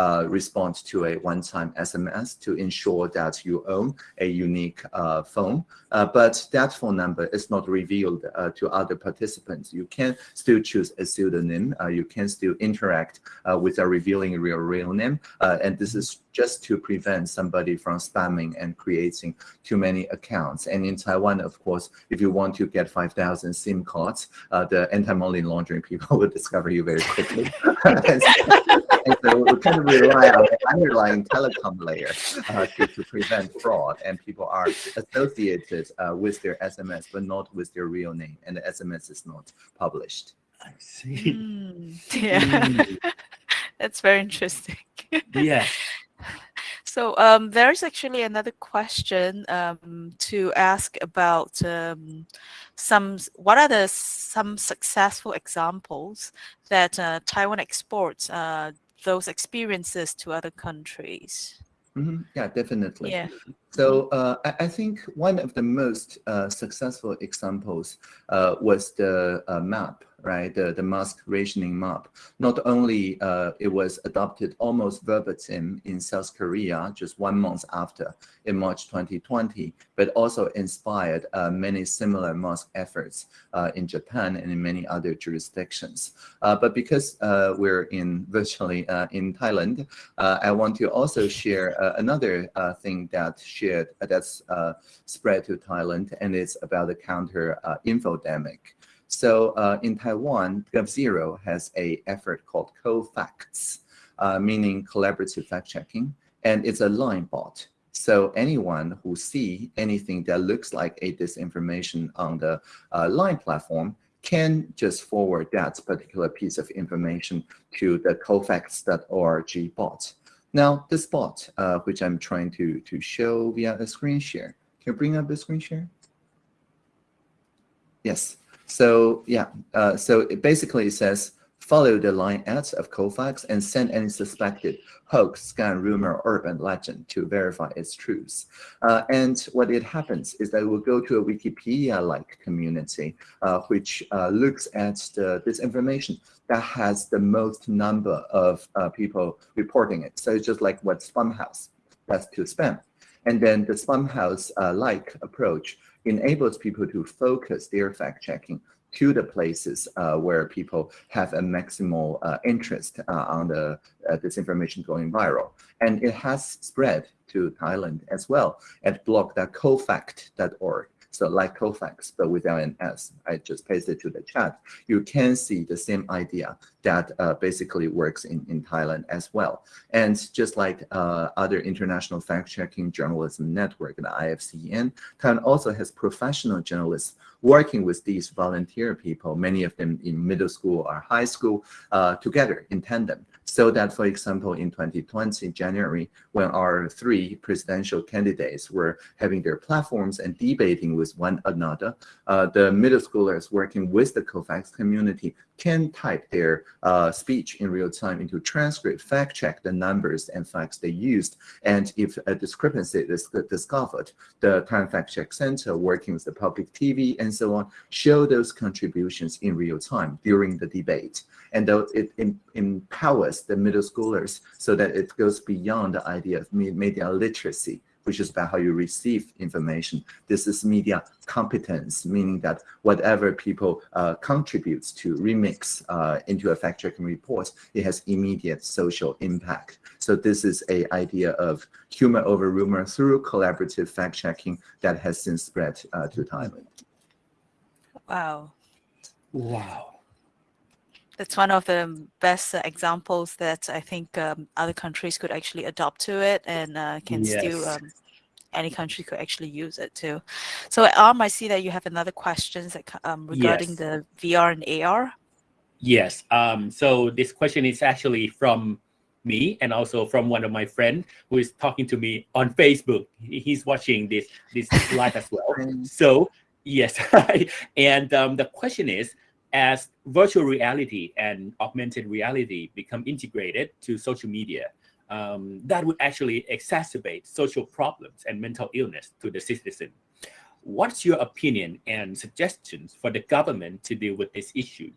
uh, respond to a one-time SMS to ensure that you own a unique uh, phone. Uh, but that phone number is not revealed uh, to other participants. You can still choose a pseudonym. Uh, you can still interact uh, without revealing your real name. Uh, and this is just to prevent somebody from spamming and creating too many accounts. And in Taiwan, of course, if you want to get 5,000 SIM cards, uh, the anti-money laundering people will discover you very quickly. and, so, and so we kind of rely on the underlying telecom layer uh, to, to prevent fraud. And people are associated uh, with their SMS, but not with their real name. And the SMS is not published. I see. Mm, yeah, that's very interesting. yeah. So um, there's actually another question um, to ask about um, some. What are the some successful examples that uh, Taiwan exports uh, those experiences to other countries? Mhm, Yeah, definitely. Yeah. So uh, I, I, think one of the most uh, successful examples uh, was the uh, map right? The, the mask rationing map. Not only uh, it was adopted almost verbatim in South Korea just one month after in March 2020, but also inspired uh, many similar mask efforts uh, in Japan and in many other jurisdictions. Uh, but because uh, we're in virtually uh, in Thailand, I want to also share another thing that shared that's spread to Thailand, and it's about the counter infodemic. So uh, in Taiwan, GovZero has a effort called co-facts, uh, meaning collaborative fact-checking, and it's a line bot. So anyone who see anything that looks like a disinformation on the uh, line platform can just forward that particular piece of information to the cofacts.org bot. Now, this bot, uh, which I'm trying to, to show via a screen share, can you bring up the screen share? Yes. So yeah, uh, so it basically says follow the line ads of Cofacts and send any suspected hoax, scam, rumor, urban legend to verify its truth. Uh, and what it happens is that it will go to a Wikipedia-like community, uh, which uh, looks at the, this information that has the most number of uh, people reporting it. So it's just like what Spamhaus does to spam. And then the Spamhaus-like uh, approach enables people to focus their fact checking to the places uh, where people have a maximal uh, interest uh, on the uh, this information going viral. And it has spread to Thailand as well at blog.cofact.org. So like Cofacts, but without an S. I just pasted to the chat. You can see the same idea that uh, basically works in, in Thailand as well. And just like uh, other international fact-checking journalism network, the IFCN, Thailand also has professional journalists working with these volunteer people, many of them in middle school or high school, uh, together in tandem. So that, for example, in 2020, January, when our three presidential candidates were having their platforms and debating with one another, uh, the middle schoolers working with the Cofacts community can type their uh, speech in real time into transcript, fact check the numbers and facts they used. And if a discrepancy is discovered, the Time Fact Check Center working with the public TV and so on, show those contributions in real time during the debate. And it empowers the middle schoolers so that it goes beyond the idea of media literacy which is about how you receive information. This is media competence, meaning that whatever people uh, contributes to remix uh, into a fact-checking report, it has immediate social impact. So this is a idea of humor over rumor through collaborative fact-checking that has since spread uh, to Thailand. Wow. Wow that's one of the best examples that I think um, other countries could actually adopt to it and uh, can yes. still um, any country could actually use it too. So Arm, I see that you have another question that, um, regarding yes. the VR and AR. Yes. Um, so this question is actually from me and also from one of my friends who is talking to me on Facebook. He's watching this this live as well. So yes, and um, the question is, as virtual reality and augmented reality become integrated to social media, um, that would actually exacerbate social problems and mental illness to the citizen. What's your opinion and suggestions for the government to deal with this issue?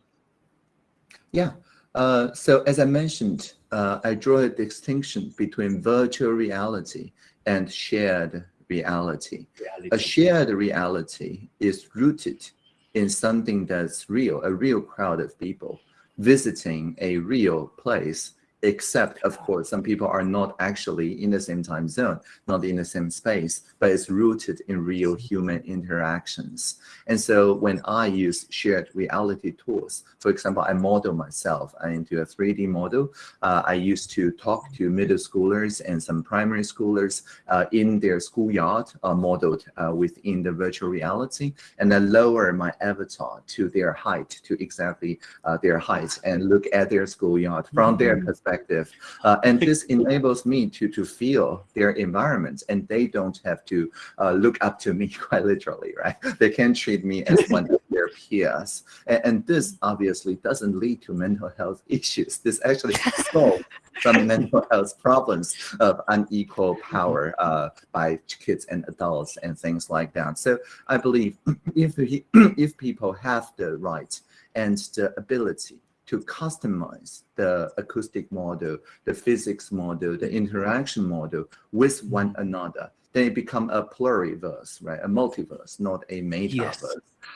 Yeah, uh, so as I mentioned, uh, I draw a distinction between virtual reality and shared reality. reality. A shared reality is rooted in something that's real, a real crowd of people visiting a real place except of course some people are not actually in the same time zone not in the same space but it's rooted in real human interactions and so when i use shared reality tools for example i model myself into a 3d model uh, i used to talk to middle schoolers and some primary schoolers uh, in their schoolyard uh, modeled uh, within the virtual reality and then lower my avatar to their height to exactly uh, their height and look at their schoolyard from mm -hmm. their perspective perspective. Uh, and this enables me to, to feel their environments and they don't have to uh, look up to me quite literally, right? They can treat me as one of their peers. And, and, this obviously doesn't lead to mental health issues. This actually solves some mental health problems of unequal power uh, by kids and adults and things like that. So I believe if, if people have the right and the ability to customize the acoustic model, the physics model, the interaction model with one another, then it become a pluriverse, right? A multiverse, not a metaverse. Yes.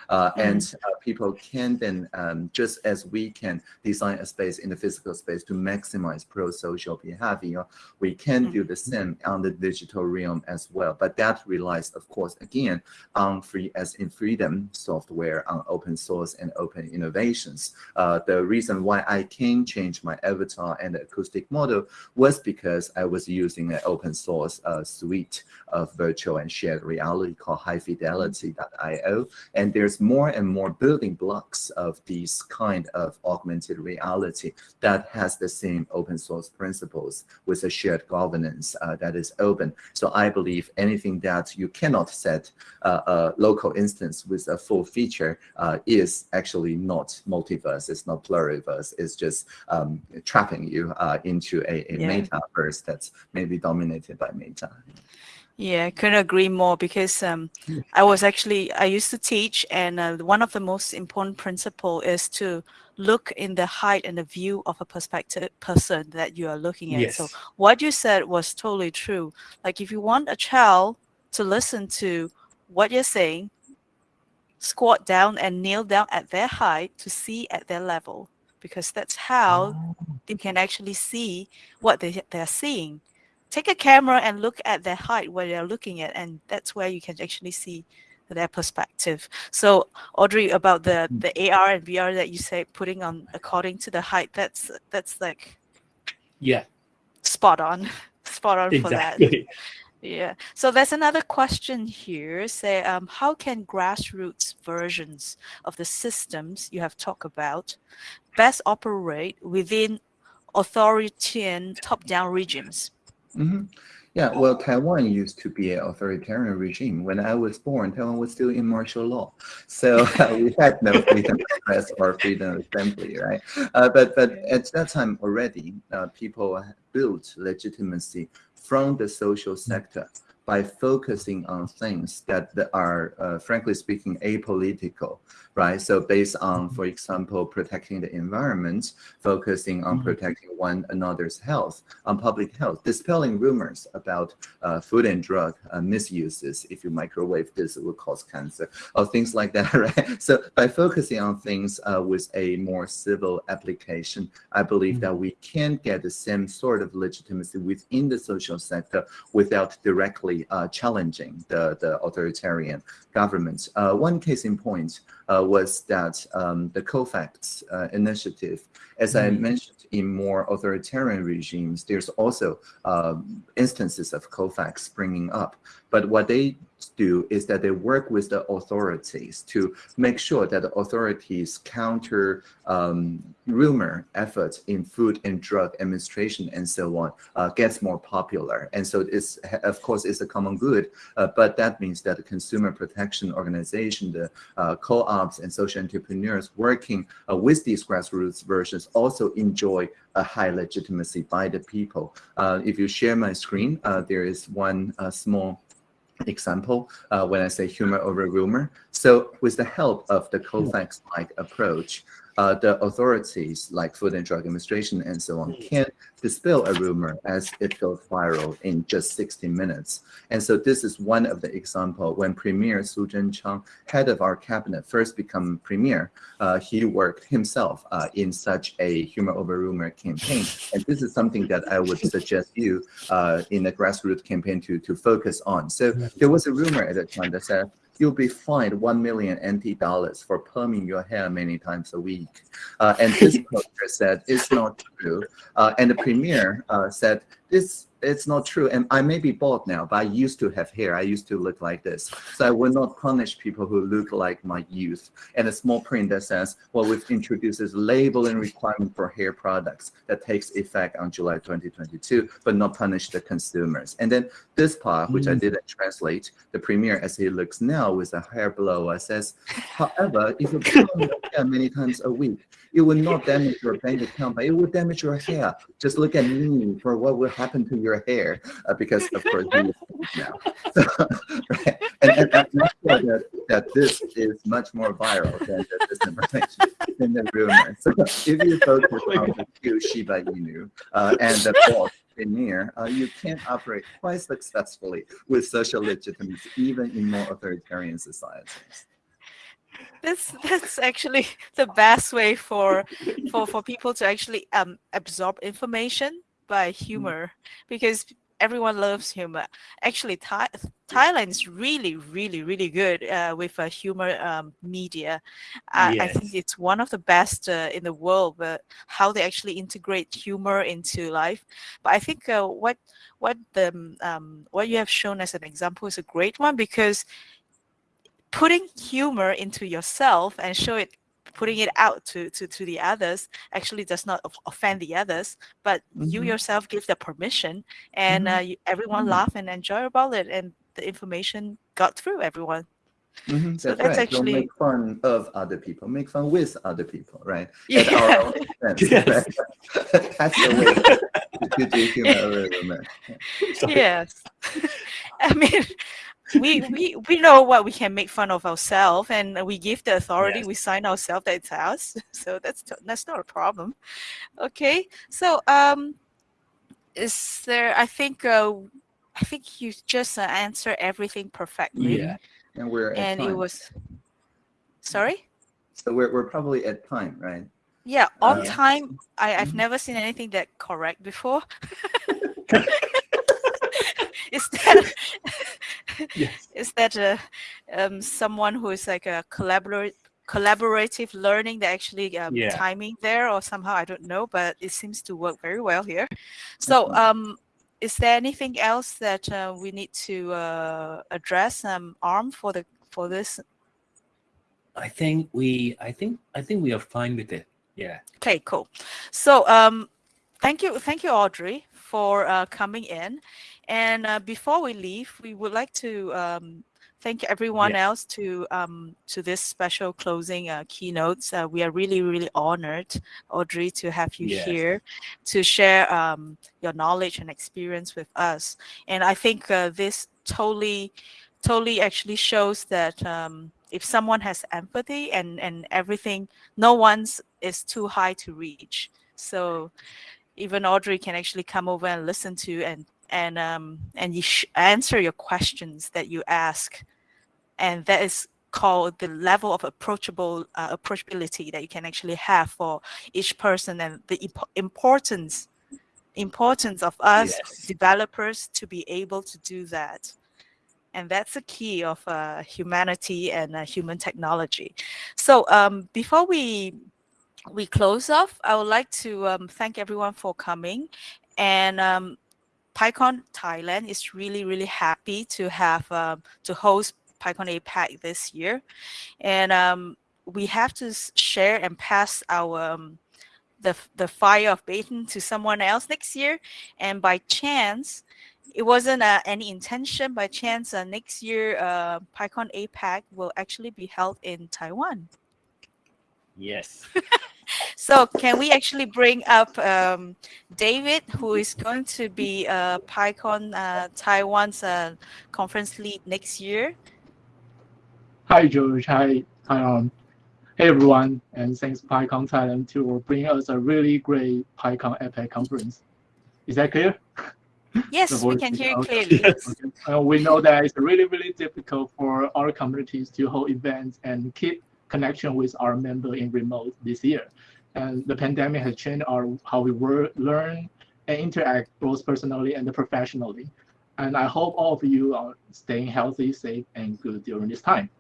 Uh, mm. And uh, people can then, um, just as we can design a space in the physical space to maximize pro-social behavior, we can do the same on the digital realm as well. But that relies, of course, again, on free as in freedom software, on open source and open innovations. Uh, the reason why I can change my avatar and the acoustic model was because I was using an open source uh, suite of virtual and shared reality called highfidelity.io. And there's more and more building blocks of these kind of augmented reality that has the same open source principles with a shared governance uh, that is open. So I believe anything that you cannot set uh, a local instance with a full feature uh, is actually not multiverse, it's not pluriverse, it's just um, trapping you uh, into a, a yeah. metaverse that's maybe dominated by meta. Yeah, I couldn't agree more because um, I was actually, I used to teach and uh, one of the most important principle is to look in the height and the view of a perspective person that you are looking at. Yes. So what you said was totally true. Like if you want a child to listen to what you're saying, squat down and kneel down at their height to see at their level because that's how oh. they can actually see what they, they're seeing take a camera and look at their height where they're looking at and that's where you can actually see their perspective. So audrey about the hmm. the ar and vr that you say putting on according to the height that's that's like yeah. Spot on. Spot on exactly. for that. Yeah. So there's another question here. Say um, how can grassroots versions of the systems you have talked about best operate within authoritarian top-down regimes Mm -hmm. Yeah, well, Taiwan used to be an authoritarian regime. When I was born, Taiwan was still in martial law. So uh, we had no freedom of press or freedom of assembly, right? Uh, but, but at that time already, uh, people built legitimacy from the social sector by focusing on things that, are, uh, frankly speaking, apolitical, right? So based on, mm-hmm. for example, protecting the environment, focusing on mm -hmm. protecting one another's health, on public health, dispelling rumors about uh, food and drug uh, misuses. If you microwave this, it will cause cancer, or things like that, right? So by focusing on things uh, with a more civil application, I believe that we can get the same sort of legitimacy within the social sector without directly uh, challenging the, the authoritarian governments. Uh, one case in point uh, was that um, the Cofacts uh, initiative, as mm -hmm. I mm-hmm. mentioned, in more authoritarian regimes, there's also um, instances of Cofacts springing up. But what they do is that they work with the authorities to make sure that the authorities counter um, rumor efforts in food and drug administration and so on uh, gets more popular. And so it's, of course, it's a common good, uh, but that means that the consumer protection organization, the uh, co-ops and social entrepreneurs working uh, with these grassroots versions also enjoy a high legitimacy by the people. Uh, if you share my screen, uh, there is one small example uh, when I say humor over rumor. So with the help of the Cofacts-like approach, uh, the authorities like Food and Drug Administration and so on can dispel a rumor as it goes viral in just 60 minutes. And so this is one of the example when Premier Su Zhenchang, head of our cabinet, first become premier, uh, he worked himself uh, in such a humor over rumor campaign. And this is something that I would suggest you uh, in a grassroots campaign to, to focus on. So there was a rumor at the time that said, you'll be fined 1 million NT dollars for perming your hair many times a week. Uh, and this poster said it's not true. Uh, and the premier uh, said this it's not true. And I may be bald now, but I used to have hair. I used to look like this. So I will not punish people who look like my youth. And a small print that says, well, we've introduced is labeling requirement for hair products that takes effect on July 2022, but not punish the consumers. And then this part, which mm. I didn't translate, the premier as he looks now with a hair blower says, however, if you comb your hair many times a week, it will not damage your bank account, but it will damage your hair. Just look at me for what will happen to your hair, uh, because of course you now. So, right? and, and, I'm sure that, that this is much more viral than the disinformation in the rumor. So if you focus on the cute Shiba Inu uh, and the boss premier, uh, you can operate quite successfully with social legitimacy, even in more authoritarian societies that's that's actually the best way for for for people to actually um absorb information by mm-hmm. humor because everyone loves humor actually Thai, thailand is really really really good uh, with uh, humor um, media uh, yes. i think it's one of the best uh, in the world but how they actually integrate humor into life but i think uh, what what the um, what you have shown as an example is a great one because putting humor into yourself and show it putting it out to, to, to the others actually does not offend the others, but mm -hmm. you mm-hmm. yourself give the permission and mm -hmm. uh, you, everyone mm -hmm. laugh and enjoy about it and the information got through everyone. Mm. So that's, that's right. actually Don't make fun of other people. Make fun with other people, right? Yeah. At our own expense. Yes. Right? that's the way to do humor. Yes. I mean, we we we know what we can make fun of ourselves and we give the authority yes. we sign ourselves that it's us so that's that's not a problem. Okay so um is there i think uh i think you just uh, answer everything perfectly. Yeah and we're and it was sorry? So we're, we're probably at time right? Yeah on uh, time i i've mm -hmm. never seen anything that correct before is that yes. is that a, um, someone who is like a collaborate collaborative learning that actually um, yeah. timing there or somehow I don't know but it seems to work very well here. So um is there anything else that uh, we need to uh, address um arm for the for this? I think we I think I think we are fine with it. Yeah. Okay cool. So um thank you thank you Audrey for uh, coming in and uh, before we leave, we would like to um, thank everyone else to um, to this special closing uh, keynotes. Uh, we are really, really honored, Audrey, to have you yes. here to share um, your knowledge and experience with us. And I think uh, this totally, totally actually shows that um, if someone has empathy and and everything, no one's is too high to reach. So even Audrey can actually come over and listen to and and um, and you answer your questions that you ask, and that is called the level of approachable uh, approachability that you can actually have for each person and the imp importance importance of us yes. developers to be able to do that. And that's the key of uh, humanity and uh, human technology. So um, before we we close off i would like to um, thank everyone for coming. And um, PyCon Thailand is really, really happy to have um, to host PyCon APAC this year. And um, we have to share and pass our um, the, the fire of baton to someone else next year. And by chance, it wasn't uh, any intention, by chance, uh, next year, uh, PyCon APAC will actually be held in Taiwan. Yes. so can we actually bring up um, David, who is going to be uh, PyCon uh, Taiwan's uh, conference lead next year? Hi, George. Hi, hi um, hey everyone, and thanks PyCon Thailand to bring us a really great PyCon APAC conference. Is that clear? Yes, we can hear you clearly. Yes. Okay. Uh, we know that it's really, really difficult for our communities to hold events and keep connection with our member in remote this year. And the pandemic has changed our how we work, learn, and interact both personally and professionally. And I hope all of you are staying healthy, safe, and good during this time.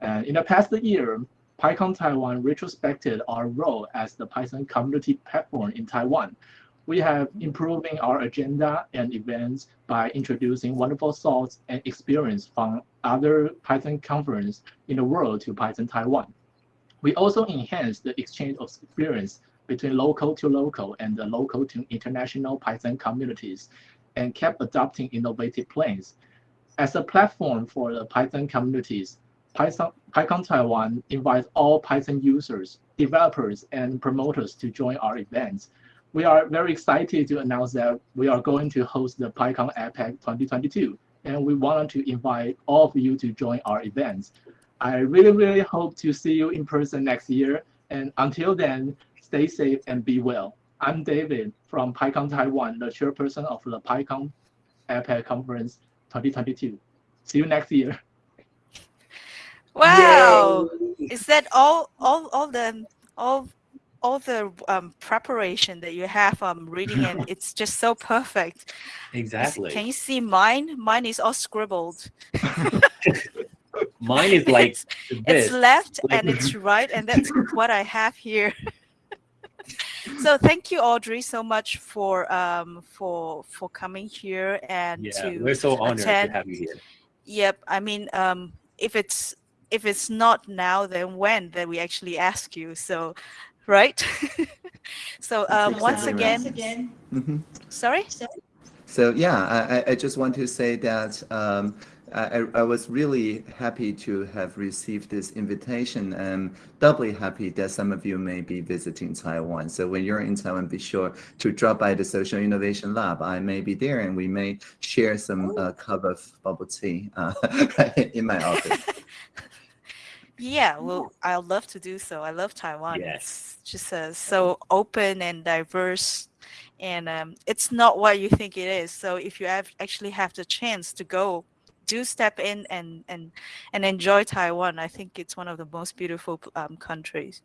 And in the past year, PyCon Taiwan retrospected our role as the Python community platform in Taiwan. We have improving our agenda and events by introducing wonderful thoughts and experience from other Python conference in the world to Python Taiwan. We also enhance the exchange of experience between local to local and the local to international Python communities and kept adopting innovative plans. As a platform for the Python communities, Python, PyCon Taiwan invites all Python users, developers, and promoters to join our events. We are very excited to announce that we are going to host the PyCon APAC 2022, and we want to invite all of you to join our events. I really, really hope to see you in person next year. And until then, stay safe and be well. I'm David from PyCon Taiwan, the chairperson of the PyCon APAC Conference 2022. See you next year. Wow! Is that all? All? All the all all the um, preparation that you have um reading and it's just so perfect. Exactly. Can you see mine? Mine is all scribbled. Mine is like it's, this. it's left like- and it's right, and that's what I have here. so thank you, Audrey, so much for um for for coming here and yeah, to we're so honored attend. to have you here. Yep. I mean, um, if it's if it's not now, then when that we actually ask you. So, right. so um, once exactly again, right. Mhm. sorry. So yeah, I, I- I just want to say that um, I, I- I was really happy to have received this invitation and doubly happy that some of you may be visiting Taiwan. So when you're in Taiwan, be sure to drop by the Social Innovation Lab. I may be there and we may share some uh, cup of bubble tea uh, in my office. Yeah, well, I'd love to do so. I love Taiwan. Yes. It's just uh, so open and diverse, and um, it's not what you think it is. So if you have actually have the chance to go, do step in and and and enjoy Taiwan. I think it's one of the most beautiful um, countries.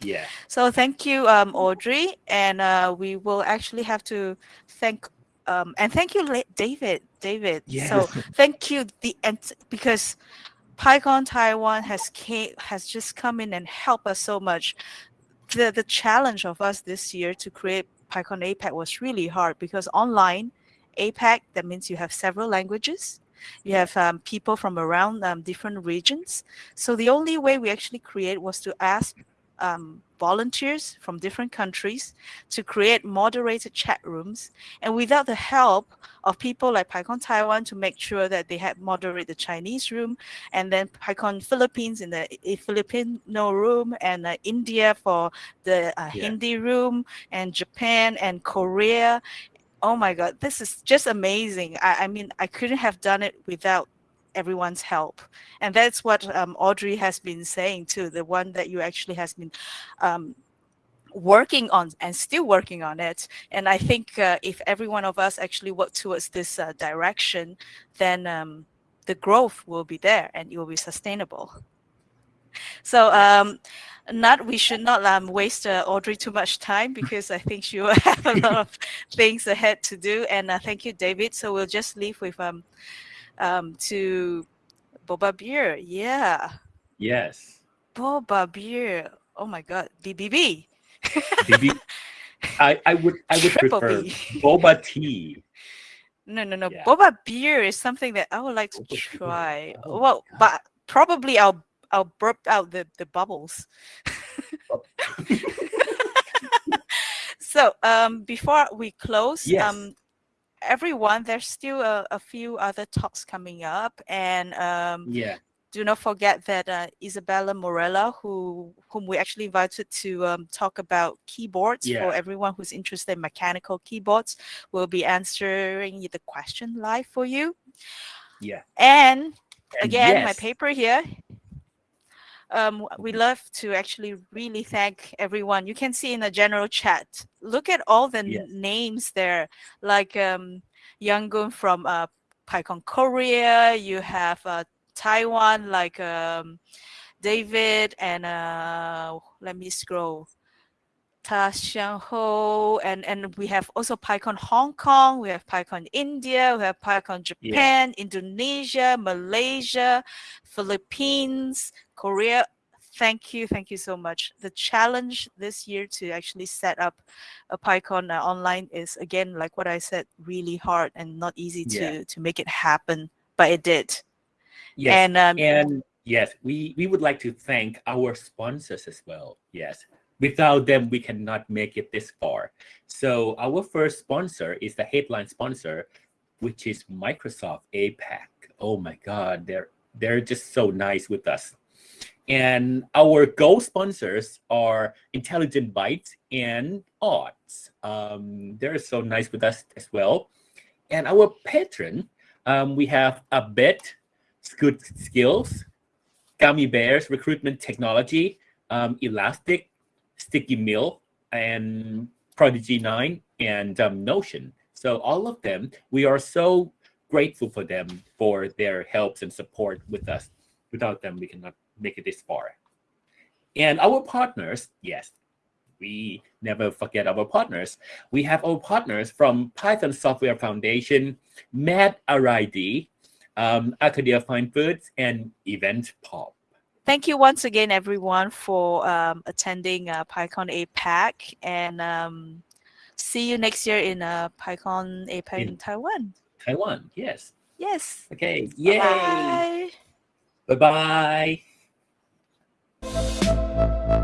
Yeah. So thank you, um, Audrey, and uh, we will actually have to thank um, and thank you, David. David. So thank you the ent- because PyCon Taiwan has came, has just come in and helped us so much. The the challenge of us this year to create PyCon APAC was really hard because online APAC that means you have several languages. You have um, people from around um, different regions. So the only way we actually create was to ask um, volunteers from different countries to create moderated chat rooms. And without the help of people like PyCon Taiwan to make sure that they had moderate the Chinese room, and then PyCon Philippines in the Filipino room, and uh, India for the uh, Yeah. Hindi room, and Japan and Korea. Oh my God, this is just amazing. I, I mean, I couldn't have done it without everyone's help. And that's what um, audrey has been saying too the one that you actually has been um, working on and still working on it. And i think uh, if every one of us actually work towards this uh, direction then um, the growth will be there and it will be sustainable. So um, not we should not um, waste uh, audrey too much time because i think she will have a lot of things ahead to do and uh, thank you david so we'll just leave with um, um, to boba beer yeah Yes. boba beer oh my god bbb BB, I, I would I would Triple prefer B. boba tea. No, no, no. Yeah. Boba beer is something that I would like to Boba try. Oh, well, but probably I'll I'll burp out the the bubbles. so um, before we close, Yes. um, everyone, there's still a, a few other talks coming up, and um, Yeah. do not forget that uh, Isabella Morella, who whom we actually invited to um, talk about keyboards Yeah. for everyone who's interested in mechanical keyboards, will be answering the question live for you. Yeah. And And again, my paper here. Um, we love to actually really thank everyone. You can see in the general chat. Look at all the Yes. names there, like um, Younggun from uh, PyCon Korea. You have uh, Taiwan, like um, David, and uh, let me scroll. Ta Xiang Ho, and and we have also PyCon Hong Kong, we have PyCon India, we have PyCon Japan, Indonesia, Malaysia, Philippines, Korea. thank you, thank you so much. The challenge this year to actually set up a PyCon uh, online is again, like what I said, really hard and not easy to Yeah. to make it happen, but it did. Yes. And um, And yes, we, we would like to thank our sponsors as well. Yes. Without them, we cannot make it this far. So our first sponsor is the headline sponsor, which is Microsoft APAC. Oh my God, they're they're just so nice with us. And our gold sponsors are Intelligent Bytes and Odds. Um, they're so nice with us as well. And our patron, um, we have a bet Good Skills, Gummy Bears, Recruitment Technology, um, Elastic, Sticky Mill, and Prodigy 9, and um, Notion. So all of them, we are so grateful for them for their helps and support with us. Without them, we cannot make it this far. And our partners, yes, we never forget our partners. We have our partners from Python Software Foundation, Mad RID, um, Arcadia Fine Foods, and Event Pop. Thank you once again, everyone, for um, attending uh, PyCon APAC. And um, see you next year in uh, PyCon APAC in, in Taiwan. Taiwan, yes. Yes. Okay, yay. Bye-bye. Bye-bye.